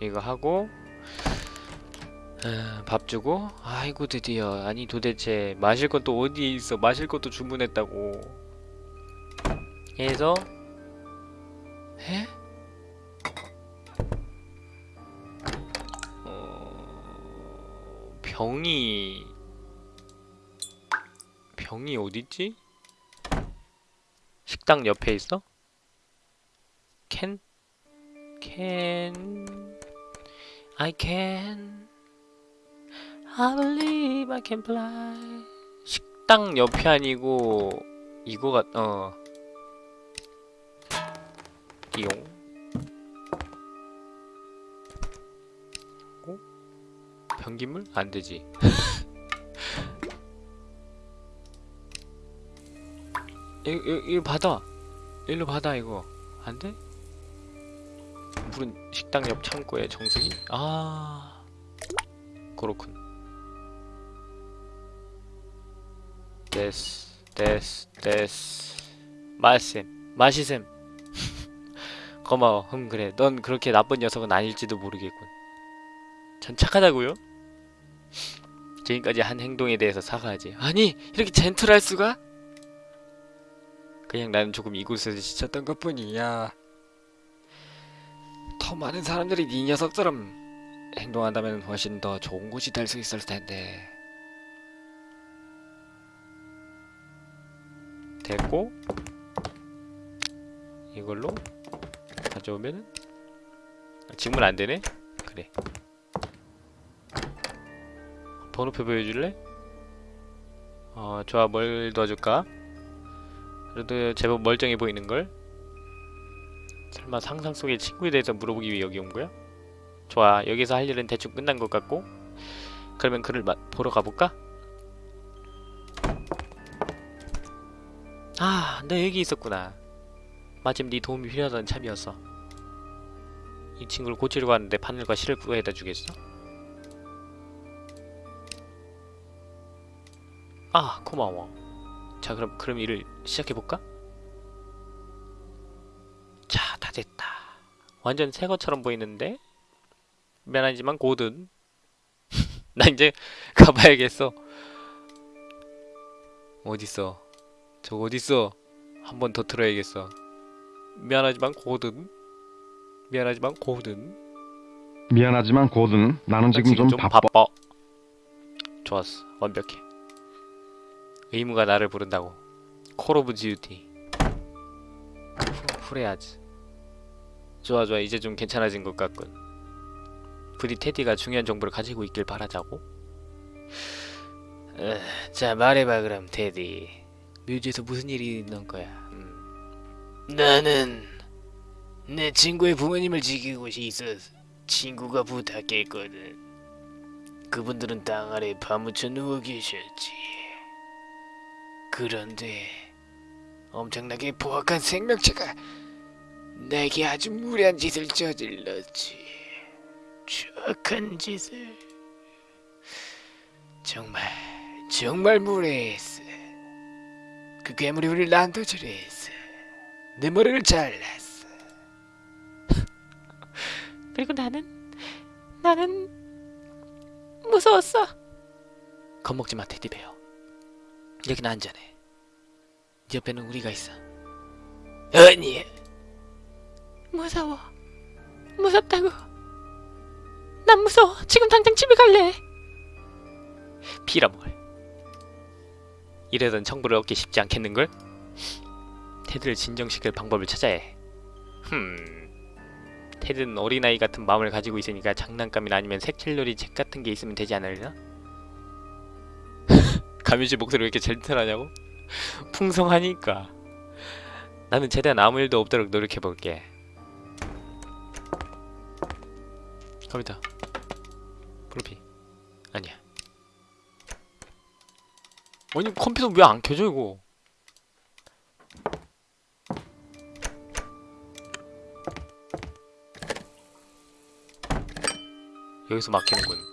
이거 하고 아, 밥 주고 아이고 드디어 아니 도대체 마실 것도 어디에 있어 마실 것도 주문했다고 해서 해? 병이 병이 어딨지? 식당 옆에 있어? 캔? 캔... I can I believe I can fly 식당 옆이 아니고 이거 같... 어... 띠용 변기물? 안되지 이거, 이거, 이거 받아. 일로 받아 이거. 안 돼? 물은 식당 옆 창고에 정수기? 아, 그렇군. 데스, 데스, 데스. 마셈, 마시셈. 고마워. 흠 그래. 넌 그렇게 나쁜 녀석은 아닐지도 모르겠군. 전 착하다고요? 지금까지 한 행동에 대해서 사과하지. 아니, 이렇게 젠틀할 수가? 그냥 나는 조금 이곳에서 지쳤던 것 뿐이야. 더 많은 사람들이 네 녀석처럼 행동한다면 훨씬 더 좋은 곳이 될 수 있을 텐데. 됐고 이걸로 가져오면은 아, 지금은 안 되네. 그래. 번호표 보여줄래? 어 좋아 뭘 넣어줄까? 그래도 제법 멀쩡해 보이는 걸. 설마 상상 속의 친구에 대해서 물어보기 위해 여기 온 거야? 좋아, 여기서 할 일은 대충 끝난 것 같고. 그러면 그를 마, 보러 가볼까? 아, 너 여기 있었구나. 마침 네 도움이 필요하던 참이었어. 이 친구를 고치려고 하는데 바늘과 실을 구해다 주겠어? 아, 고마워. 자 그럼 그럼 일을 시작해볼까? 자 다 됐다. 완전 새 것처럼 보이는데? 미안하지만 고든. 나 이제 가봐야겠어. 어딨어? 저 어딨어? 한 번더 틀어야겠어. 미안하지만 고든. 미안하지만 고든. 미안하지만 고든. 나는 지금, 좀, 바빠. 바빠. 좋았어. 완벽해 의무가 나를 부른다고. Call of Duty 후레아즈 좋아 좋아. 이제 좀 괜찮아진 것 같군. 부디 테디가 중요한 정보를 가지고 있길 바라자고. 어, 자 말해봐 그럼 테디. 뮤즈에서 무슨 일이 있는 거야? 음. 나는 내 친구의 부모님을 지키고 있어서 친구가 부탁했거든. 그분들은 땅 아래 파묻혀 누워 계셨지. 그런데 엄청나게 포악한 생명체가 내게 아주 무례한 짓을 저질렀지. 추악한 짓을. 정말 정말 무례했어. 그 괴물이 우리를 난도질을 했어. 내 머리를 잘랐어. 그리고 나는 나는 무서웠어. 겁먹지 마 테디베어. 여긴 안전해. 네 옆에는 우리가 있어. 아니. 무서워. 무섭다고. 난 무서워. 지금 당장 집에 갈래. 피라뭘. 이래선 청부를 얻기 쉽지 않겠는걸? 테드를 진정시킬 방법을 찾아야 해. 흠. 테드는 어린아이 같은 마음을 가지고 있으니까 장난감이나 아니면 색칠놀이 책 같은 게 있으면 되지 않을까? 가면씨 목소리 왜 이렇게 젠틀하냐고? 풍성하니까. 나는 최대한 아무 일도 없도록 노력해볼게. 컴퓨터. 프로피. 아니야. 아니 컴퓨터 왜 안 켜져 이거? 여기서 막히는군.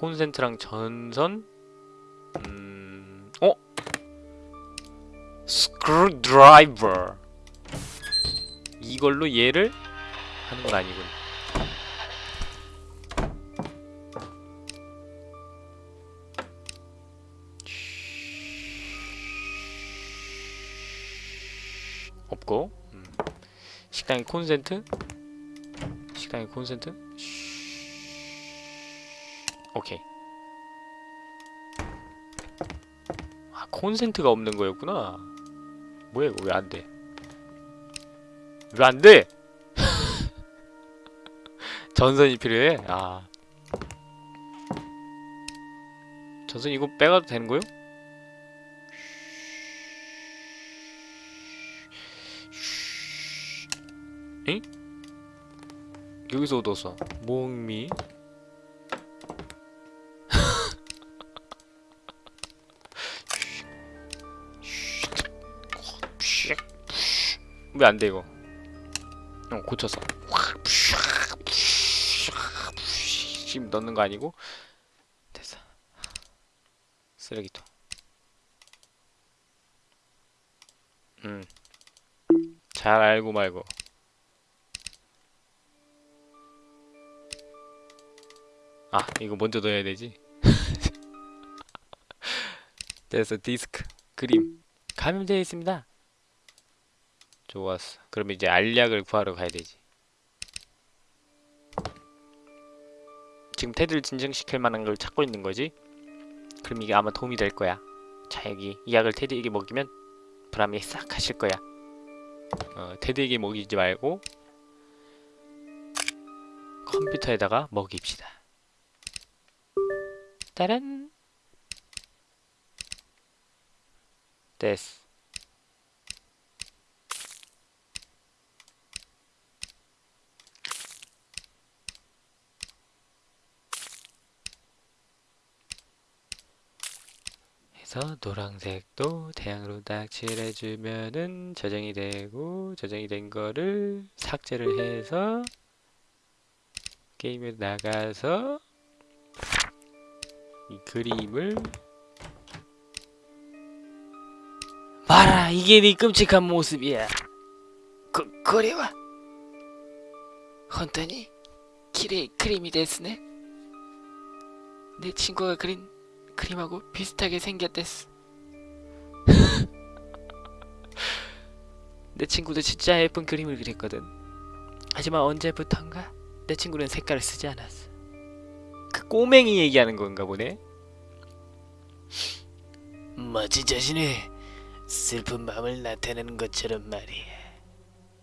콘센트랑 전선? 음. 어? 스크루드라이버. 이걸로 얘를 하는 건 아니군. 없고 음. 식당의 콘센트 식당의 콘센트 오케이 아 콘센트가 없는 거였구나 뭐야 이거 왜 안돼 왜 안 돼? 전선이 필요해? 아. 전선 이거 빼가도 되는 거요? 응? 여기서 얻었어. 목미. 왜 안 돼 이거? 어 고쳤어. 지금 넣는 거 아니고 됐어. 쓰레기통. 음. 잘 알고 말고. 아 이거 먼저 넣어야 되지. 됐어 디스크 그림 감염되어 있습니다. 좋았어. 그럼 이제 알약을 구하러 가야 되지. 지금 테드를 진정시킬 만한 걸 찾고 있는 거지? 그럼 이게 아마 도움이 될 거야. 자 여기 이 약을 테드에게 먹이면 불암이 싹 가실 거야. 어, 테드에게 먹이지 말고 컴퓨터에다가 먹입시다. 따란 됐어. 해서 노란색도 태양으로 딱 칠해주면은 저장이 되고 저장이 된 거를 삭제를 해서 게임에 나가서 이 그림을 봐라 이게 네 끔찍한 모습이야. 그, 그래와 헌터니 키레이 크림이 됐으네. 내 친구가 그린 그림하고 비슷하게 생겼댔어. 내 친구도 진짜 예쁜 그림을 그렸거든. 하지만 언제부턴가 내 친구는 색깔을 쓰지 않았어. 그 꼬맹이 얘기하는 건가 보네. 마치 자신의 슬픈 마음을 나타내는 것처럼 말이야.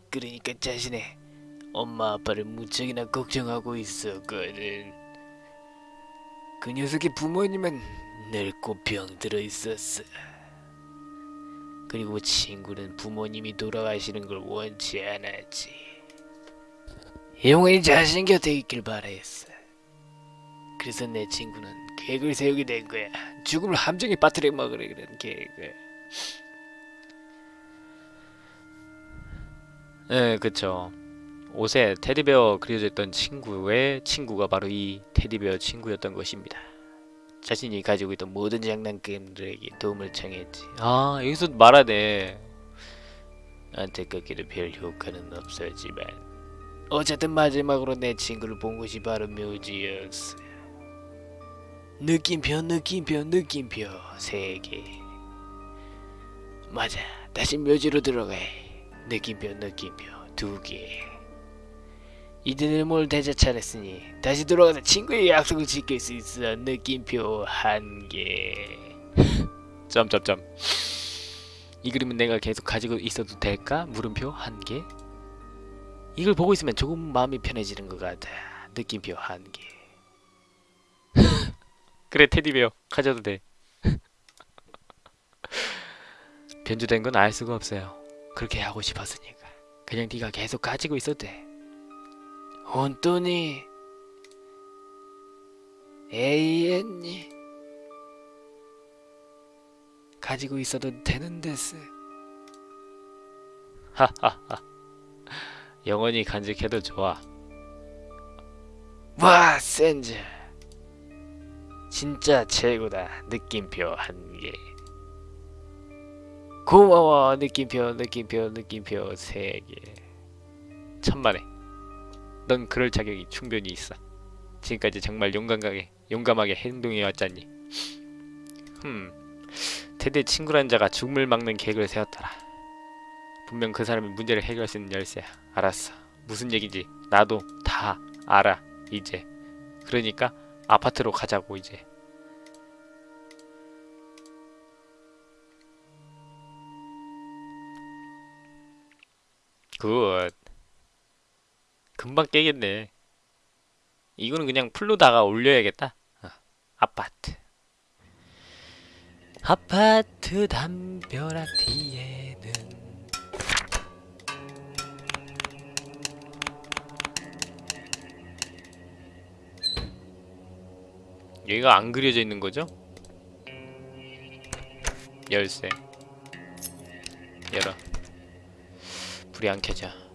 그러니까 자신의 엄마 아빠를 무척이나 걱정하고 있었거든. 그 녀석의 부모님은 늙고 병들어 있었어. 그리고 친구는 부모님이 돌아가시는 걸 원치 않았지. 영원히 자신 곁에 있길 바랬어. 그래서 내 친구는 계획을 세우게 된 거야. 죽음을 함정에 빠뜨려 먹으려 그런 계획을. 예, 그쵸. 옷에 테디베어 그려져 있던 친구의 친구가 바로 이 테디베어 친구였던 것입니다. 자신이 가지고 있던 모든 장난감들에게 도움을 청했지. 아 여기서 말하네. 안타깝게도 별 효과는 없었지만 어쨌든 마지막으로 내 친구를 본 곳이 바로 묘지였어. 느낌표 느낌표 느낌표 세개 맞아 다시 묘지로 들어가해 느낌표 느낌표 두개 이들을 뭘 대자 차렸으니 다시 돌아가서 친구의 약속을 지킬 수 있어 느낌표 한개. 점점점. 이 그림은 내가 계속 가지고 있어도 될까? 물음표 한개? 이걸 보고 있으면 조금 마음이 편해지는 것 같아. 느낌표 한개. 그래 테디베어. 가져도 돼. 변주된 건 알 수가 없어요. 그렇게 하고 싶었으니까. 그냥 네가 계속 가지고 있어도 돼 에이엔니 가지고 있어도 되는 데스. 하하하. 영원히 간직해도 좋아. 와 센즈 진짜 최고다 느낌표 한개. 고마워 느낌표 느낌표 느낌표 세개. 천만에 넌 그럴 자격이 충분히 있어. 지금까지 정말 용감하게 용감하게 행동해 왔잖니. 흠 테드의 친구란 자가 죽음을 막는 계획을 세웠더라. 분명 그 사람이 문제를 해결할 수 있는 열쇠야. 알았어. 무슨 얘기지 나도 다 알아 이제. 그러니까 아파트로 가자고 이제. Good 금방 깨겠네. 이거는 그냥 full로다가 올려야겠다. 어, 아파트. 아파트 담벼락 뒤에는 얘가 안 그려져 있는 거죠? 열쇠. 열어. 불이 안 켜져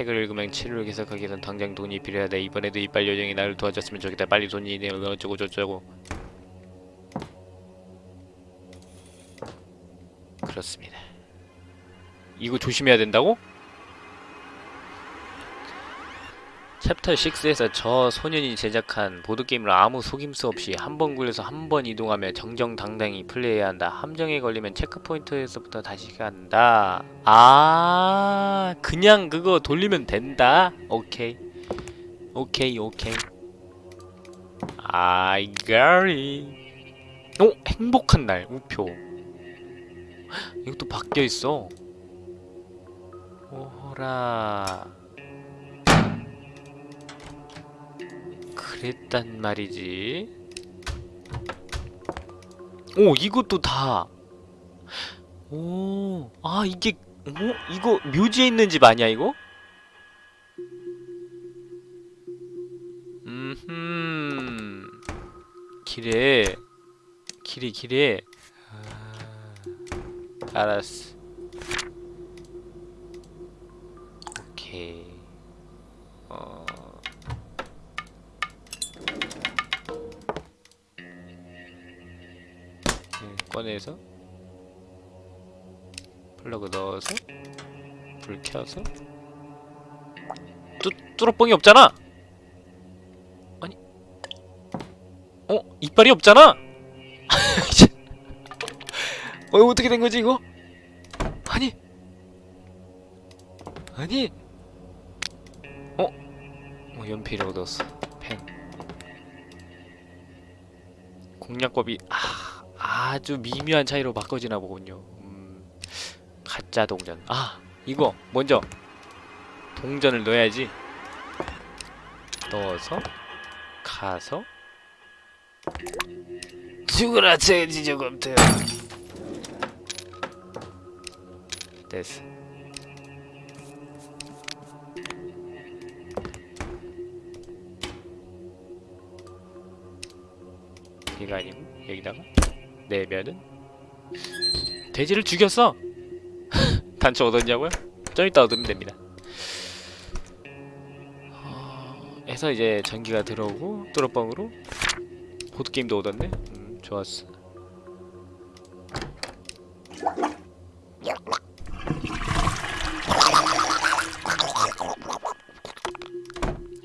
책을 읽으면 치료를 계속하기 위해선 당장 돈이 필요하다. 이번에도 이빨 요정이 나를 도와줬으면 좋겠다. 빨리 돈이 내면 어쩌고 저쩌고 그렇습니다. 이거 조심해야 된다고? 챕터 6에서 저 소년이 제작한 보드게임을 아무 속임수 없이 한 번 굴려서 한 번 이동하며 정정당당히 플레이해야 한다. 함정에 걸리면 체크포인트에서부터 다시 간다. 아, 그냥 그거 돌리면 된다. 오케이. 오케이, 오케이. Got it. 오, 행복한 날, 우표. 이것도 바뀌어 있어. 오호라. 그랬단 말이지. 오, 이것도 다. 오, 아, 이게, 어? 이거 묘지에 있는 집 아니야, 이거? 음흠. 길에, 길에, 길에. 아, 알았어. 오케이. 어. 꺼내서 플러그 넣어서 불 켜서 뚜, 뚜러뻥이 없잖아! 아니 어? 이빨이 없잖아! 어 어떻게 된 거지 이거? 아니 아니 어? 어 연필이라고 넣었어 펜 공략법이 아 아주 미묘한 차이로 바꿔지나 보군요. 음, 가짜 동전. 아, 이거 먼저 동전을 넣어야지. 넣어서 가서 죽으라 돼지 저검트. 됐어. 이거 아니고 여기다가 내면은 돼지를 죽였어! 단추 얻었냐고요? 좀 이따 얻으면 됩니다 어... 해서 이제 전기가 들어오고 뚜러뻥으로 보드게임도 얻었네 음, 좋았어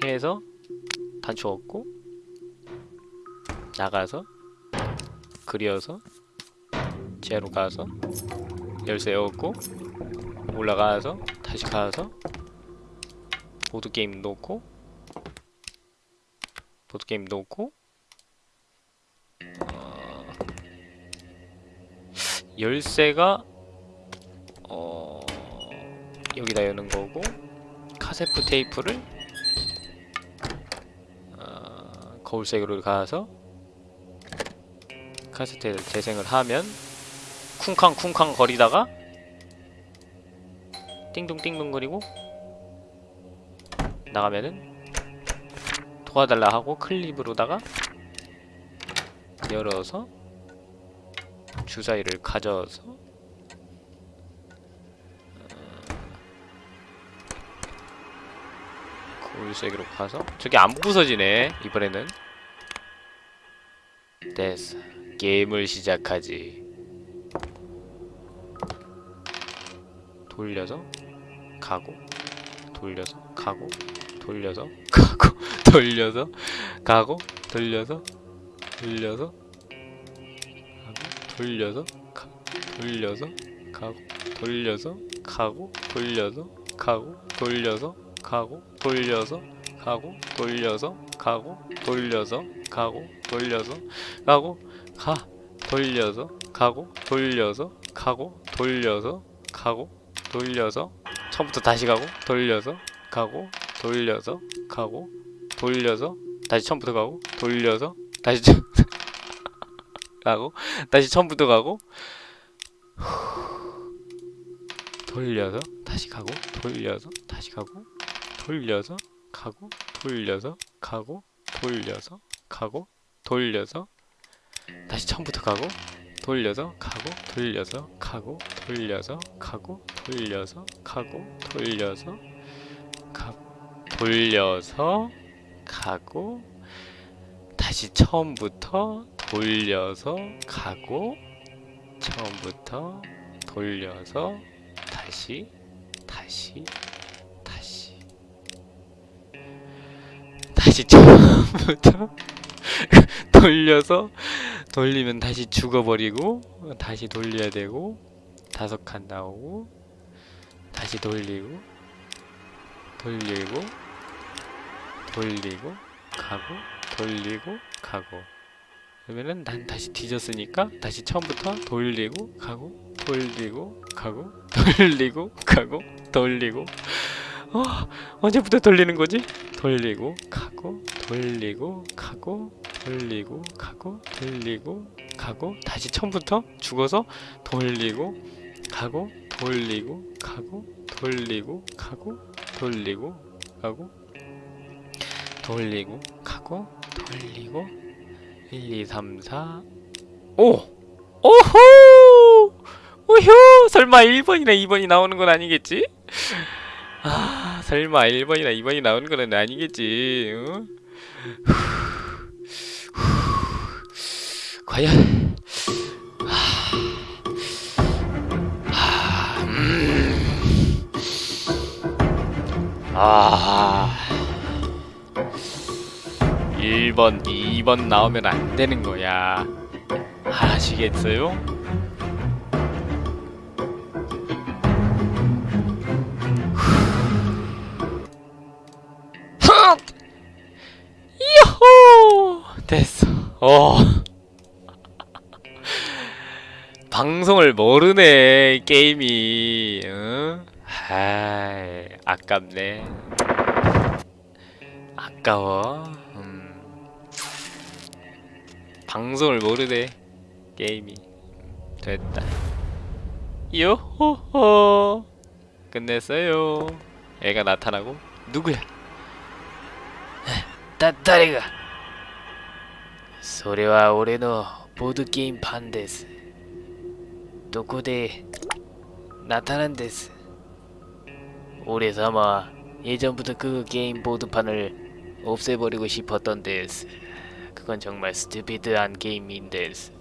해서 단추 얻고 나가서 그려서 지하로 가서 열쇠 얻고 올라가서 다시 가서 보드게임 놓고 보드게임 놓고 어, 열쇠가 어, 여기다 여는 거고 카세트 테이프를 어, 거울색으로 가서 카세트에 재생을 하면 쿵쾅쿵쾅 거리다가 띵동띵동 거리고 나가면은 도와달라 하고 클립으로다가 열어서 주사위를 가져서 어, 거울색으로 가서 저게 안 부서지네 이번에는. 됐어 게임을 시작하지 돌려서 가고 돌려서 가고 돌려서 가고 돌려서 가고 돌려서 돌려서 가고 돌려서 가 돌려서 가고 돌려서 가고 돌려서 가고 돌려서 가고 돌려서 가고 돌려서 가고 돌려서 가고 돌려서 가고 가 돌려서 가고 돌려서 가고 돌려서 가고 돌려서 처음부터 다시 가고 돌려서 가고 돌려서 가고 돌려서 다시 처음부터 가고 돌려서 다시 처... 가고 다시 처음부터 가고 돌려서 다시 가고 돌려서 다시 가고 돌려서 가고 돌려서 가고 돌려서 가고 돌려서 다시 처음부터 가고 돌려서 가고 돌려서 가고 돌려서 가고 돌려서 가고 돌려서 가고 돌려서 가고 다시 처음부터 돌려서 가고 처음부터 돌려서 다시 다시 다시. 다시 처음부터 돌려서 돌리면 다시 죽어버리고 다시 돌려야 되고 다섯 칸 나오고 다시 돌리고 돌리고 돌리고 가고 돌리고 가고 그러면은 난 다시 뒤졌으니까 다시 처음부터 돌리고 가고 돌리고 가고 돌리고 가고 돌리고 어 언제부터 돌리는 거지? 돌리고 가고 돌리고 가고 돌리고 가고 돌리고 가고 다시 처음부터 죽어서 돌리고 가고 돌리고 가고 돌리고 가고 돌리고 가고 돌리고 가고 돌리고. 1 2 3 4 5 오호! 오효 설마 1번이나 2번이 나오는 건 아니겠지? 아 설마 1번이나 2번이 나오는 건 아니겠지? 어? 과연 아, 음. 아 1번, 2번 나오면 안 되는 거야. 아시겠어요? 됐어. 어 모르네 게임이 응? 아이 아깝네 아까워 음. 방송을 모르네 게임이 됐다 요호호 끝냈어요 애가 나타나고 누구야 だ誰がそれは俺のボードゲームパンです どこで나타난です俺様は예전부터 그 게임 보드판을 없애버리고 싶었던 데스. 그건 정말 스튜피드한 게임인 데스.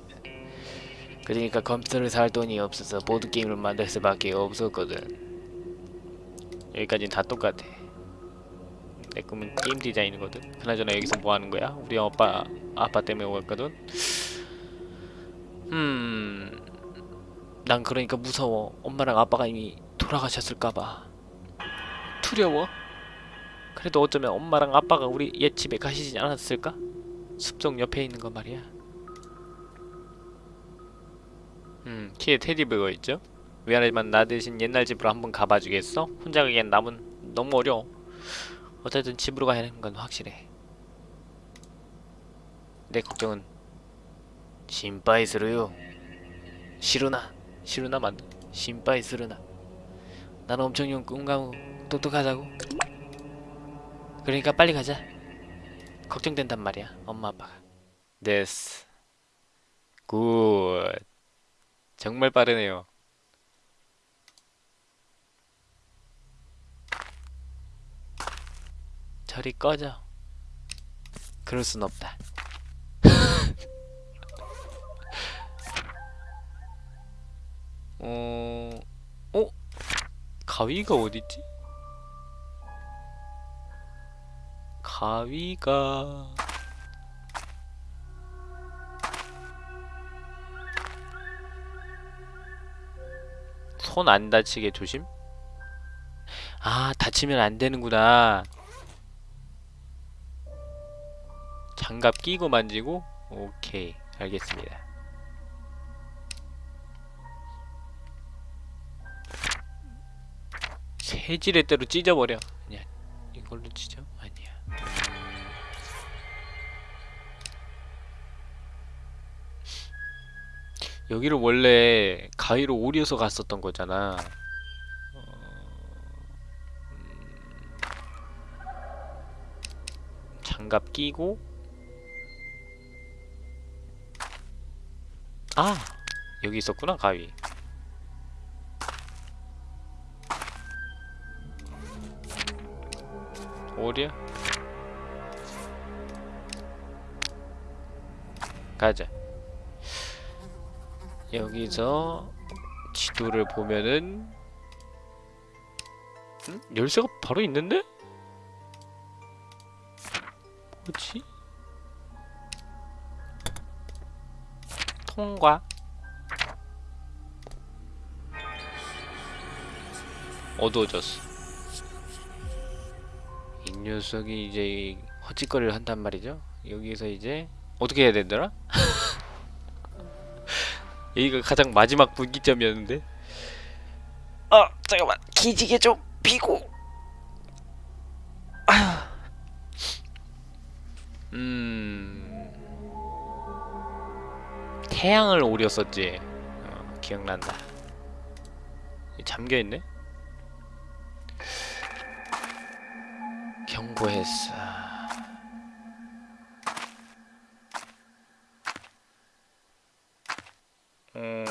그러니까 컴퓨터를 살 돈이 없어서 보드 게임을 만들 수밖에 없었거든. 여기까지는 다 똑같아. 내 꿈은 게임 디자인이거든. 그나저나 여기서 뭐 하는 거야? 우리 아빠 아빠 때문에 왔거든. 음, 난 그러니까 무서워. 엄마랑 아빠가 이미 돌아가셨을까봐. 두려워. 그래도 어쩌면 엄마랑 아빠가 우리 옛 집에 가시지 않았을까? 숲속 옆에 있는 거 말이야. 음, 키에 테디베어 있죠? 미안하지만 나 대신 옛날 집으로 한번 가봐주겠어? 혼자 가기엔 남은 너무 어려워. 어쨌든 집으로 가야 하는 건 확실해. 내 걱정은心配するよ. 시루나, 싫으나 만두 신빠이 쓰르나. 나는 엄청 용 꿈가고 똑똑하자고. 그러니까 빨리 가자. 걱정된단 말이야 엄마 아빠가. 데스 굿. 정말 빠르네요. 저리 꺼져. 그럴 순 없다. 어, 어? 가위가 어딨지? 가위가 손 안 다치게 조심. 아, 다치면 안 되는구나. 장갑 끼고 만지고? 오케이, 알겠습니다. 세지레대로 찢어버려. 아니야, 이걸로 찢어? 아니야. 여기를 원래 가위로 오려서 갔었던 거잖아. 어, 음, 장갑 끼고 아 여기 있었구나 가위. 오려? 가자. 여기서 지도를 보면은 응? 열쇠가 바로 있는데? 뭐지? 통과 어두워졌어 이 녀석이 이제 헛짓거리를 한단 말이죠. 여기서 이제 어떻게 해야 되더라? 여기가 가장 마지막 분기점이었는데. 아 잠깐만. 기지개 좀 피고. 음. 태양을 오렸었지. 어, 기억난다. 잠겨있네 경고했어 음...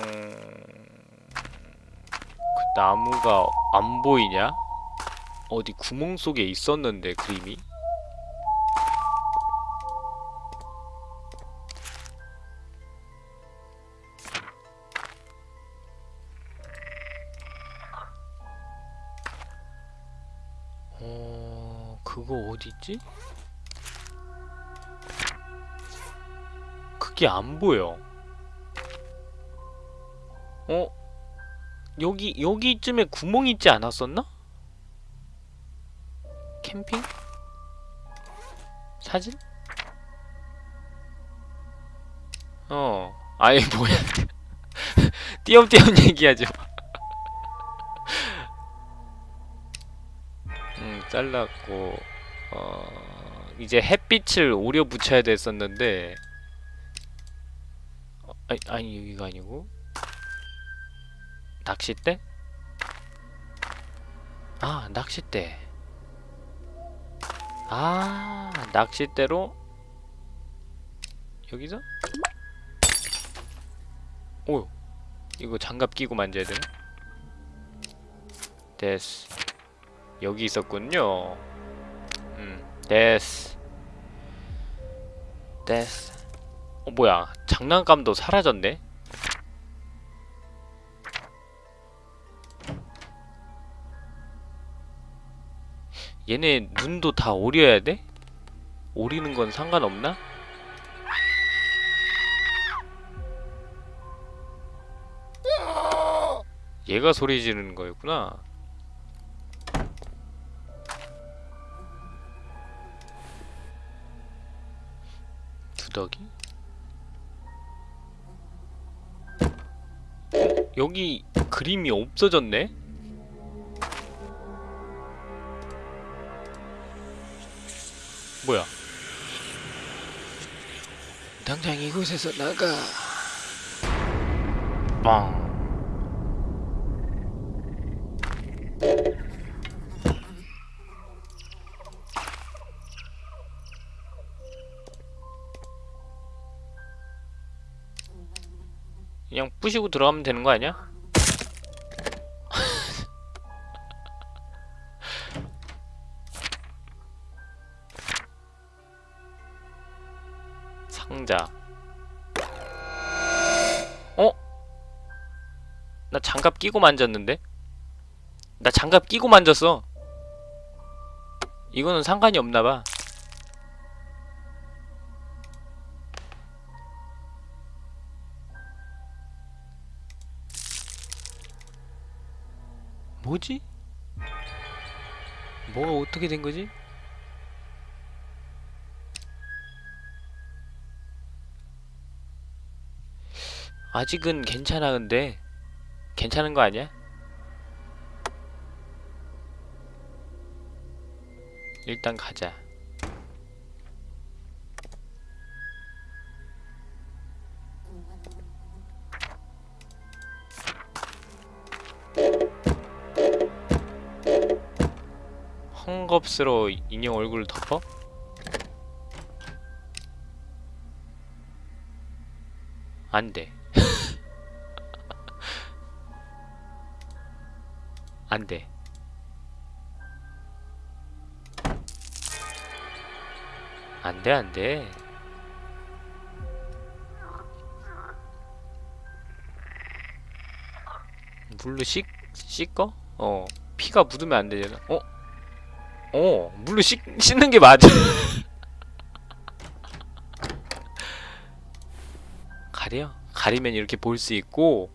그 나무가 안 보이냐? 어디 구멍 속에 있었는데 그림이? 있지? 그게 안 보여. 어? 여기 여기쯤에 구멍 있지 않았었나? 캠핑? 사진? 어. 아예 뭐야? 띄엄띄엄 얘기하지 마. 음, 잘랐고 어 이제 햇빛을 오려 붙여야 됐었는데 어, 아니, 아니 여기가 아니고 낚싯대? 아, 낚싯대. 아, 낚싯대로 여기서? 오, 이거 장갑 끼고 만져야 되나? 됐어. 여기 있었군요. 음, 됐어. 데스 어 뭐야 장난감도 사라졌네 얘네 눈도 다 오려야 돼? 오리는 건 상관없나? 얘가 소리 지르는 거였구나 더기? 어? 여기 그림이 없어졌네? 뭐야? 당장 이곳에서 나가. 빵. 부시고 들어가면 되는 거 아니야? 상자. 어? 나 장갑 끼고 만졌는데? 나 장갑 끼고 만졌어. 이거는 상관이 없나봐. 뭐지? 뭐가 어떻게 된 거지? 아직은 괜찮아 근데 괜찮은 거 아니야? 일단 가자 헝겊으로 인형 얼굴을 덮어? 안돼 안돼 안돼 안돼 물로 씻 씻어? 어 피가 묻으면 안 되잖아 어? 어 물로 씻 씻는 게 맞아 가려? 가리면 이렇게 볼 수 있고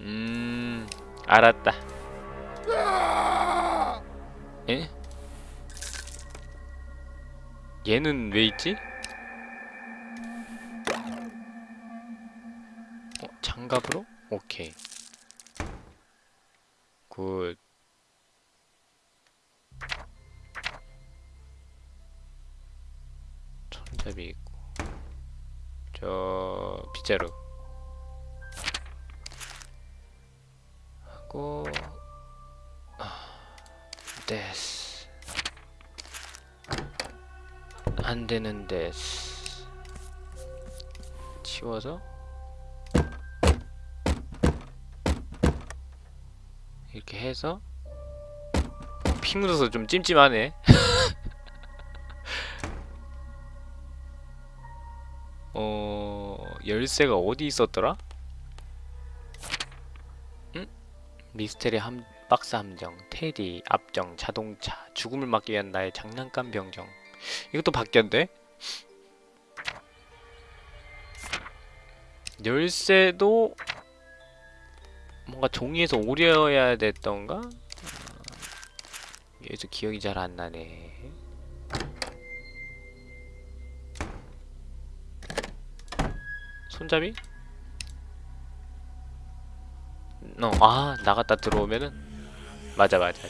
음 알았다 에? 얘는 왜 있지? 어, 장갑으로? 오케이 굿 손잡이 있고. 저 빗자루. 하고 데스. 안 되는 데스. 치워서. 이렇게 해서. 피 묻어서 좀 찜찜하네 열쇠가 어디 있었더라? 응? 미스테리 함, 박스 함정, 테디, 압정, 자동차, 죽음을 막기 위한 나의 장난감 병정 이것도 바뀌었네? 열쇠도 뭔가 종이에서 오려야 됐던가? 어, 여기서 기억이 잘 안 나네 손잡이? 어, 아 나갔다 들어오면은? 맞아 맞아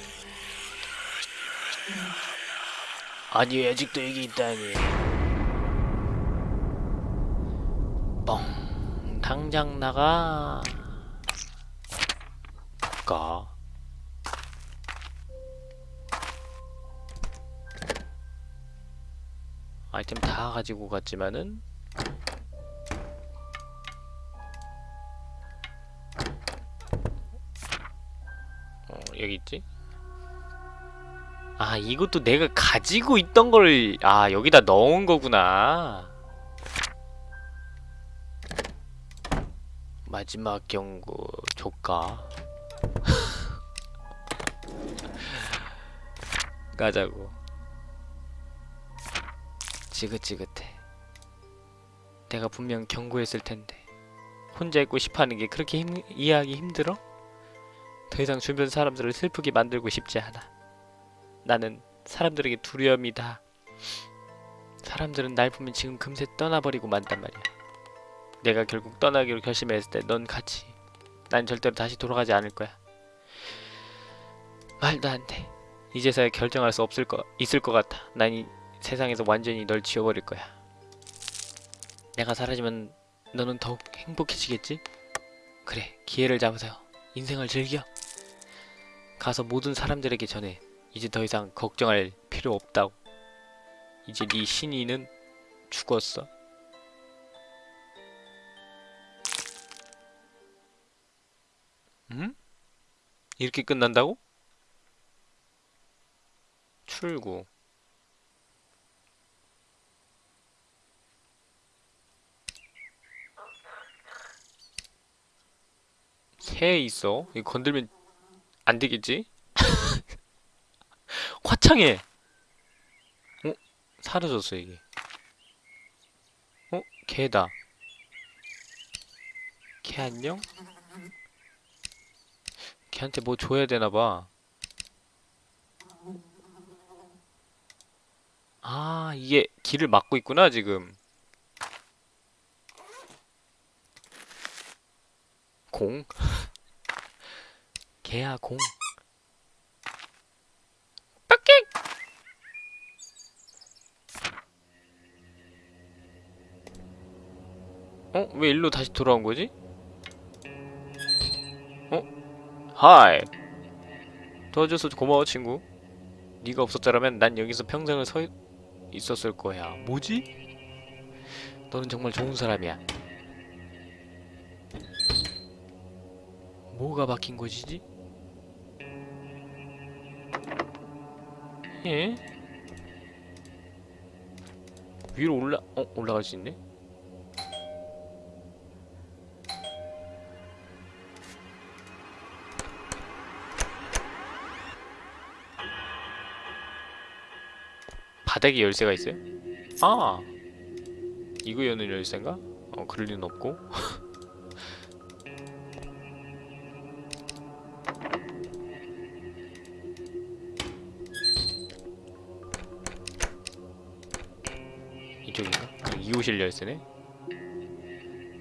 아니 아직도 여기 있다니. 뻥. 당장 나가. 가. 아이템 다 가지고 갔지만은 여기 있지? 아 이것도 내가 가지고 있던 걸 아 여기다 넣은 거구나. 마지막 경고 조까 가자고. 지긋지긋해. 내가 분명 경고했을 텐데. 혼자 있고 싶어하는 게 그렇게 힘, 이해하기 힘들어? 더 이상 주변 사람들을 슬프게 만들고 싶지 않아. 나는 사람들에게 두려움이다. 사람들은 날 보면 지금 금세 떠나버리고 만단 말이야. 내가 결국 떠나기로 결심했을 때 넌 같이 난 절대로 다시 돌아가지 않을 거야. 말도 안 돼. 이제서야 결정할 수 없을 거 있을 것 같아. 난 이 세상에서 완전히 널 지워버릴 거야. 내가 사라지면 너는 더욱 행복해지겠지? 그래 기회를 잡아서 인생을 즐겨 가서 모든 사람들에게 전해 이제 더 이상 걱정할 필요 없다고 이제 네 신이는 죽었어 음? 이렇게 끝난다고? 출구 새 있어? 이거 건들면 안 되겠지? 화창해! 어? 사라졌어 이게 어? 개다 개 안녕? 걔한테 뭐 줘야 되나봐 아 이게 길을 막고 있구나 지금 공? 개야 공 빡กิ๊! 어? 왜 일로 다시 돌아온 거지? 어? 하이 도와줘서 고마워 친구 네가 없었더라면 난 여기서 평생을 서 있었을 거야 뭐지? 너는 정말 좋은 사람이야 뭐가 바뀐 것이지? 예? 위로 올라 어 올라갈 수 있네? 바닥에 열쇠가 있어요? 아 이거 여는 열쇠인가? 어 그럴 리는 없고 아, 2호실 열쇠네?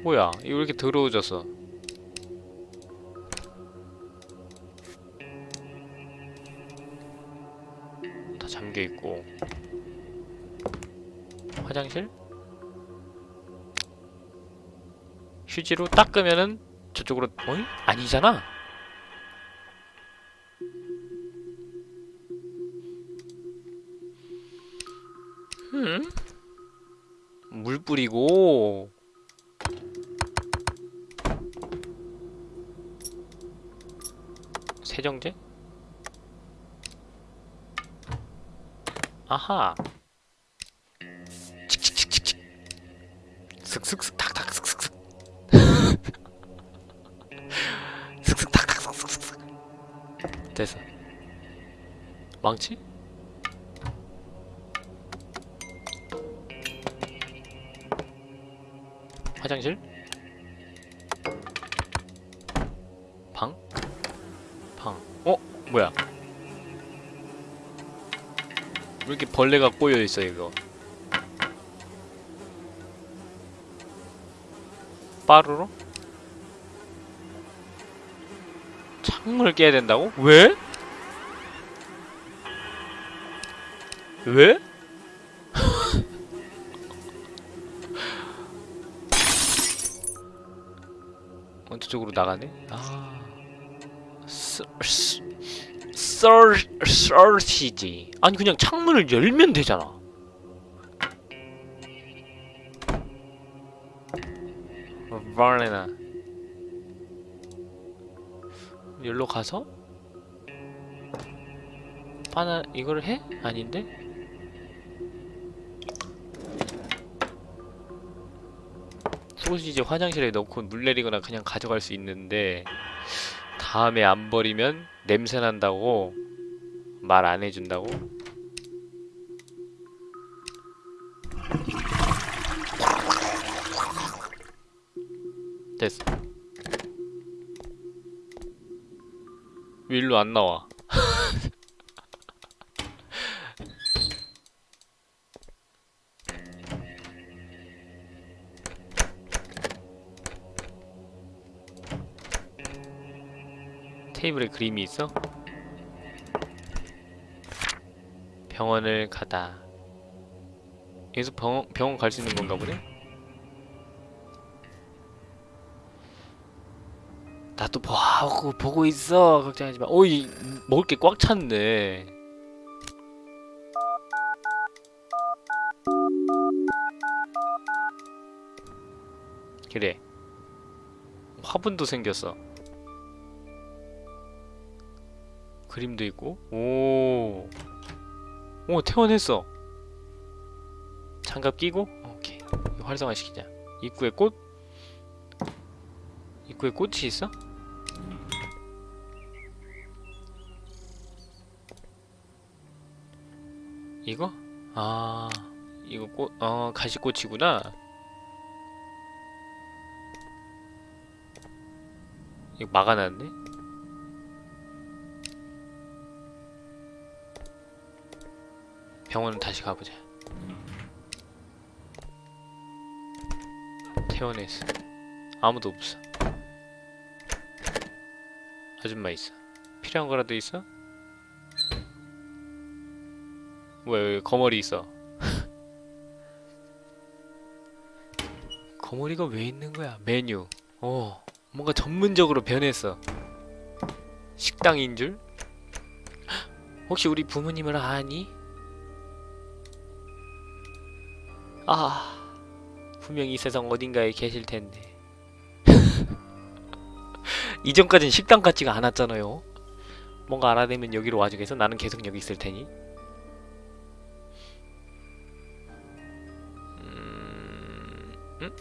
뭐야 이거 왜 이렇게 더러워졌어 다 잠겨있고 화장실? 휴지로 닦으면은 저쪽으로 어이? 아니잖아 뿌리고. 세정제? 아하. 칙칙칙칙칙. 슥슥슥 탁탁 슥슥슥. 슥슥 탁탁 슥슥슥 됐어. 망치? 뭐야? 왜 이렇게 벌레가 꼬여있어 이거 빠르로? 창문을 깨야 된다고? 왜? 왜? 어, 저쪽으로 나가네? 아... 서... 서치지. 아니 그냥 창문을 열면 되잖아. 바레나? 여기로 가서? 바나 이걸 해? 아닌데? 소시지 화장실에 넣고 물 내리거나 그냥 가져갈 수 있는데 다음에 안 버리면 냄새 난다고 말 안 해준다고? 됐어. 왜 일로 안 나와? 테이블에 그림이 있어? 병원을 가다. 여기서 병원, 병원 갈 수 있는 건가 보네? 나도 보고, 보고 있어. 걱정하지 마. 어이, 먹을 게 꽉 찼네. 그래. 화분도 생겼어. 그림도 있고. 오. 오 퇴원했어. 장갑 끼고? 오케이. 이거 활성화 시키자. 입구에 꽃? 입구에 꽃이 있어? 이거? 아 이거 꽃, 어 가시꽃이구나. 이거 막아놨네 병원은 다시 가보자. 퇴원했어. 아무도 없어. 아줌마 있어. 필요한 거라도 있어? 여기 거머리 있어. 거머리가 왜 있는 거야? 메뉴. 어, 뭔가 전문적으로 변했어. 식당인 줄? 혹시 우리 부모님을 아니? 아, 분명히 이 세상 어딘가에 계실 텐데. 이전까진 식당 같지가 않았잖아요. 뭔가 알아내면 여기로 와주겠어? 나는 계속 여기 있을 테니. 음, 음?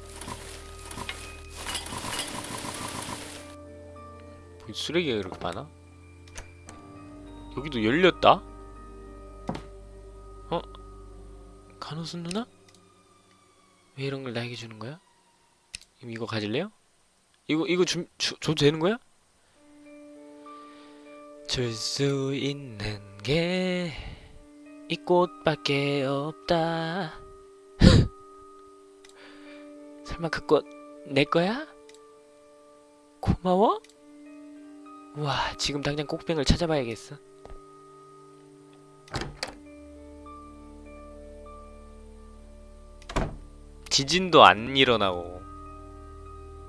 뭐 쓰레기가 이렇게 많아? 여기도 열렸다? 어? 간호순 누나? 왜 이런 걸 나에게 주는 거야? 이거 가질래요? 이거 이거 주, 주, 줘도 되는 거야? 줄 수 있는 게 이 꽃밖에 없다. 설마 그 꽃 내 거야? 고마워? 와 지금 당장 꽃병을 찾아봐야겠어. 지진도 안 일어나고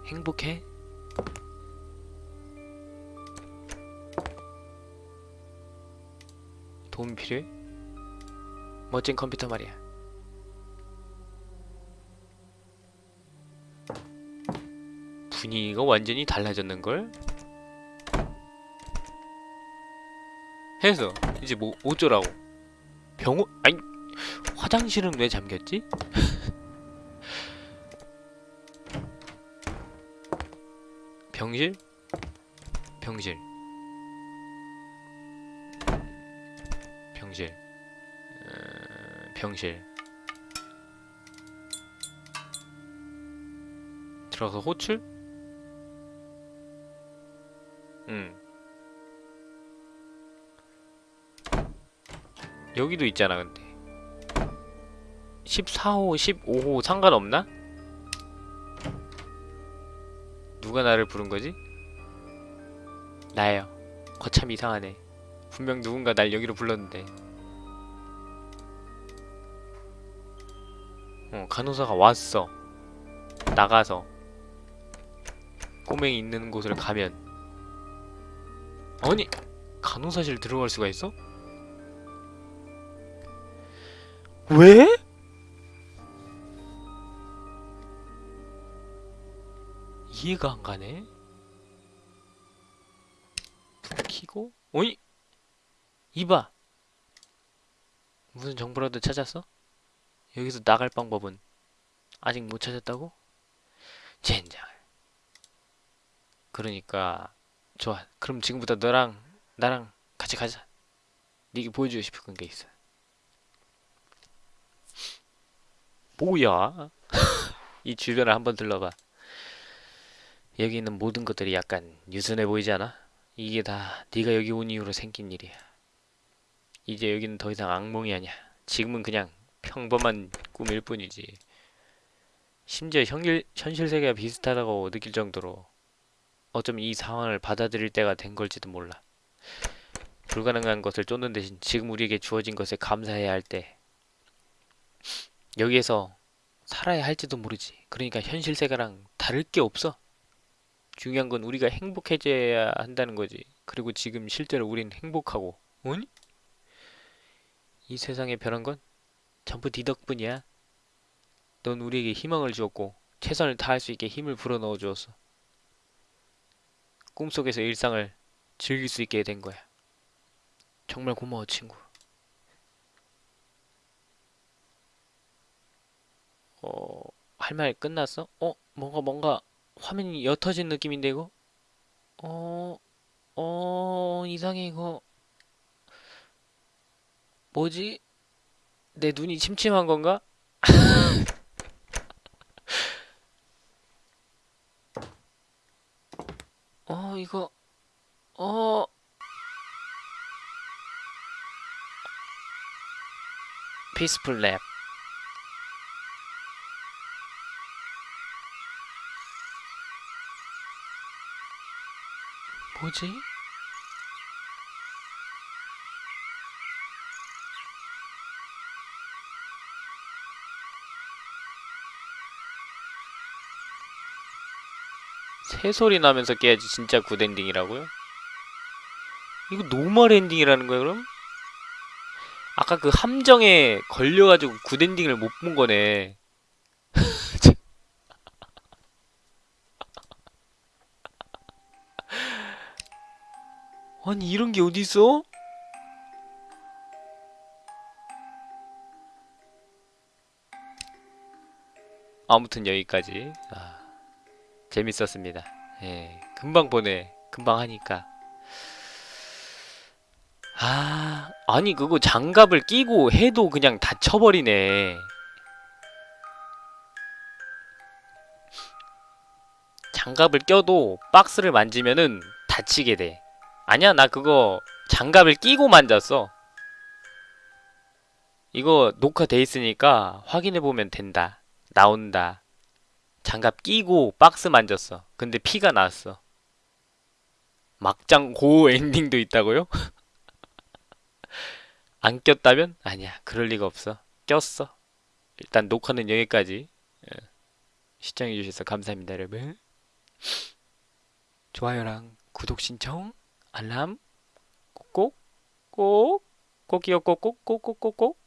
행복해? 도움 필요해? 멋진 컴퓨터 말이야. 분위기가 완전히 달라졌는걸? 해서 이제 뭐 어쩌라고? 병원 아니 화장실은 왜 잠겼지? 병실? 병실 병실 어, 병실 들어가서 호출? 응 여기도 있잖아 근데 14호 15호 상관없나? 누가 나를 부른 거지? 나예요. 거참 이상하네. 분명 누군가 날 여기로 불렀는데. 어, 간호사가 왔어. 나가서. 꼬맹이 있는 곳을 가면. 아니, 간호사실 들어갈 수가 있어? 왜? 이해가 안 가네. 불 켜고 어이 이봐 무슨 정보라도 찾았어? 여기서 나갈 방법은 아직 못 찾았다고? 젠장. 그러니까 좋아. 그럼 지금부터 너랑 나랑 같이 가자. 네게 보여주고 싶은 게 있어. 뭐야? 이 주변을 한번 둘러봐. 여기 있는 모든 것들이 약간 유순해 보이지 않아? 이게 다 네가 여기 온 이후로 생긴 일이야. 이제 여기는 더 이상 악몽이 아니야. 지금은 그냥 평범한 꿈일 뿐이지. 심지어 현실, 현실 세계가 비슷하다고 느낄 정도로 어쩜 이 상황을 받아들일 때가 된 걸지도 몰라. 불가능한 것을 쫓는 대신 지금 우리에게 주어진 것에 감사해야 할 때 여기에서 살아야 할지도 모르지. 그러니까 현실 세계랑 다를 게 없어. 중요한 건 우리가 행복해져야 한다는 거지. 그리고 지금 실제로 우린 행복하고. 아니? 이 세상에 변한 건 전부 네 덕분이야. 넌 우리에게 희망을 주었고 최선을 다할 수 있게 힘을 불어넣어 주었어. 꿈속에서 일상을 즐길 수 있게 된 거야. 정말 고마워, 친구. 어, 할 말 끝났어? 어, 뭔가 뭔가 화면이 옅어진 느낌인데 이거? 어, 어, 이상해 이거. 뭐지? 내 눈이 침침한 건가? 어, 이거, 어, 피스풀 랩. 뭐지? 새소리 나면서 깨야지 진짜 good ending이라고요? 이거 normal ending이라는 거야 그럼? 아까 그 함정에 걸려가지고 good ending을 못 본 거네 아니 이런 게 어딨어? 아무튼 여기까지 아, 재밌었습니다. 예, 금방 보네. 금방 하니까. 아, 아니 그거 장갑을 끼고 해도 그냥 다쳐버리네. 장갑을 껴도 박스를 만지면은 다치게 돼. 아니야, 나 그거 장갑을 끼고 만졌어. 이거 녹화돼 있으니까 확인해 보면 된다. 나온다. 장갑 끼고 박스 만졌어. 근데 피가 났어. 막장 고 엔딩도 있다고요? 안 꼈다면? 아니야. 그럴 리가 없어. 꼈어. 일단 녹화는 여기까지. 예. 시청해주셔서 감사합니다, 여러분. 좋아요랑 구독 신청, 알람, 꼭꼭, 꼭, 꼭이요, 꼭 꼭, 꼭 꼭꼭꼭.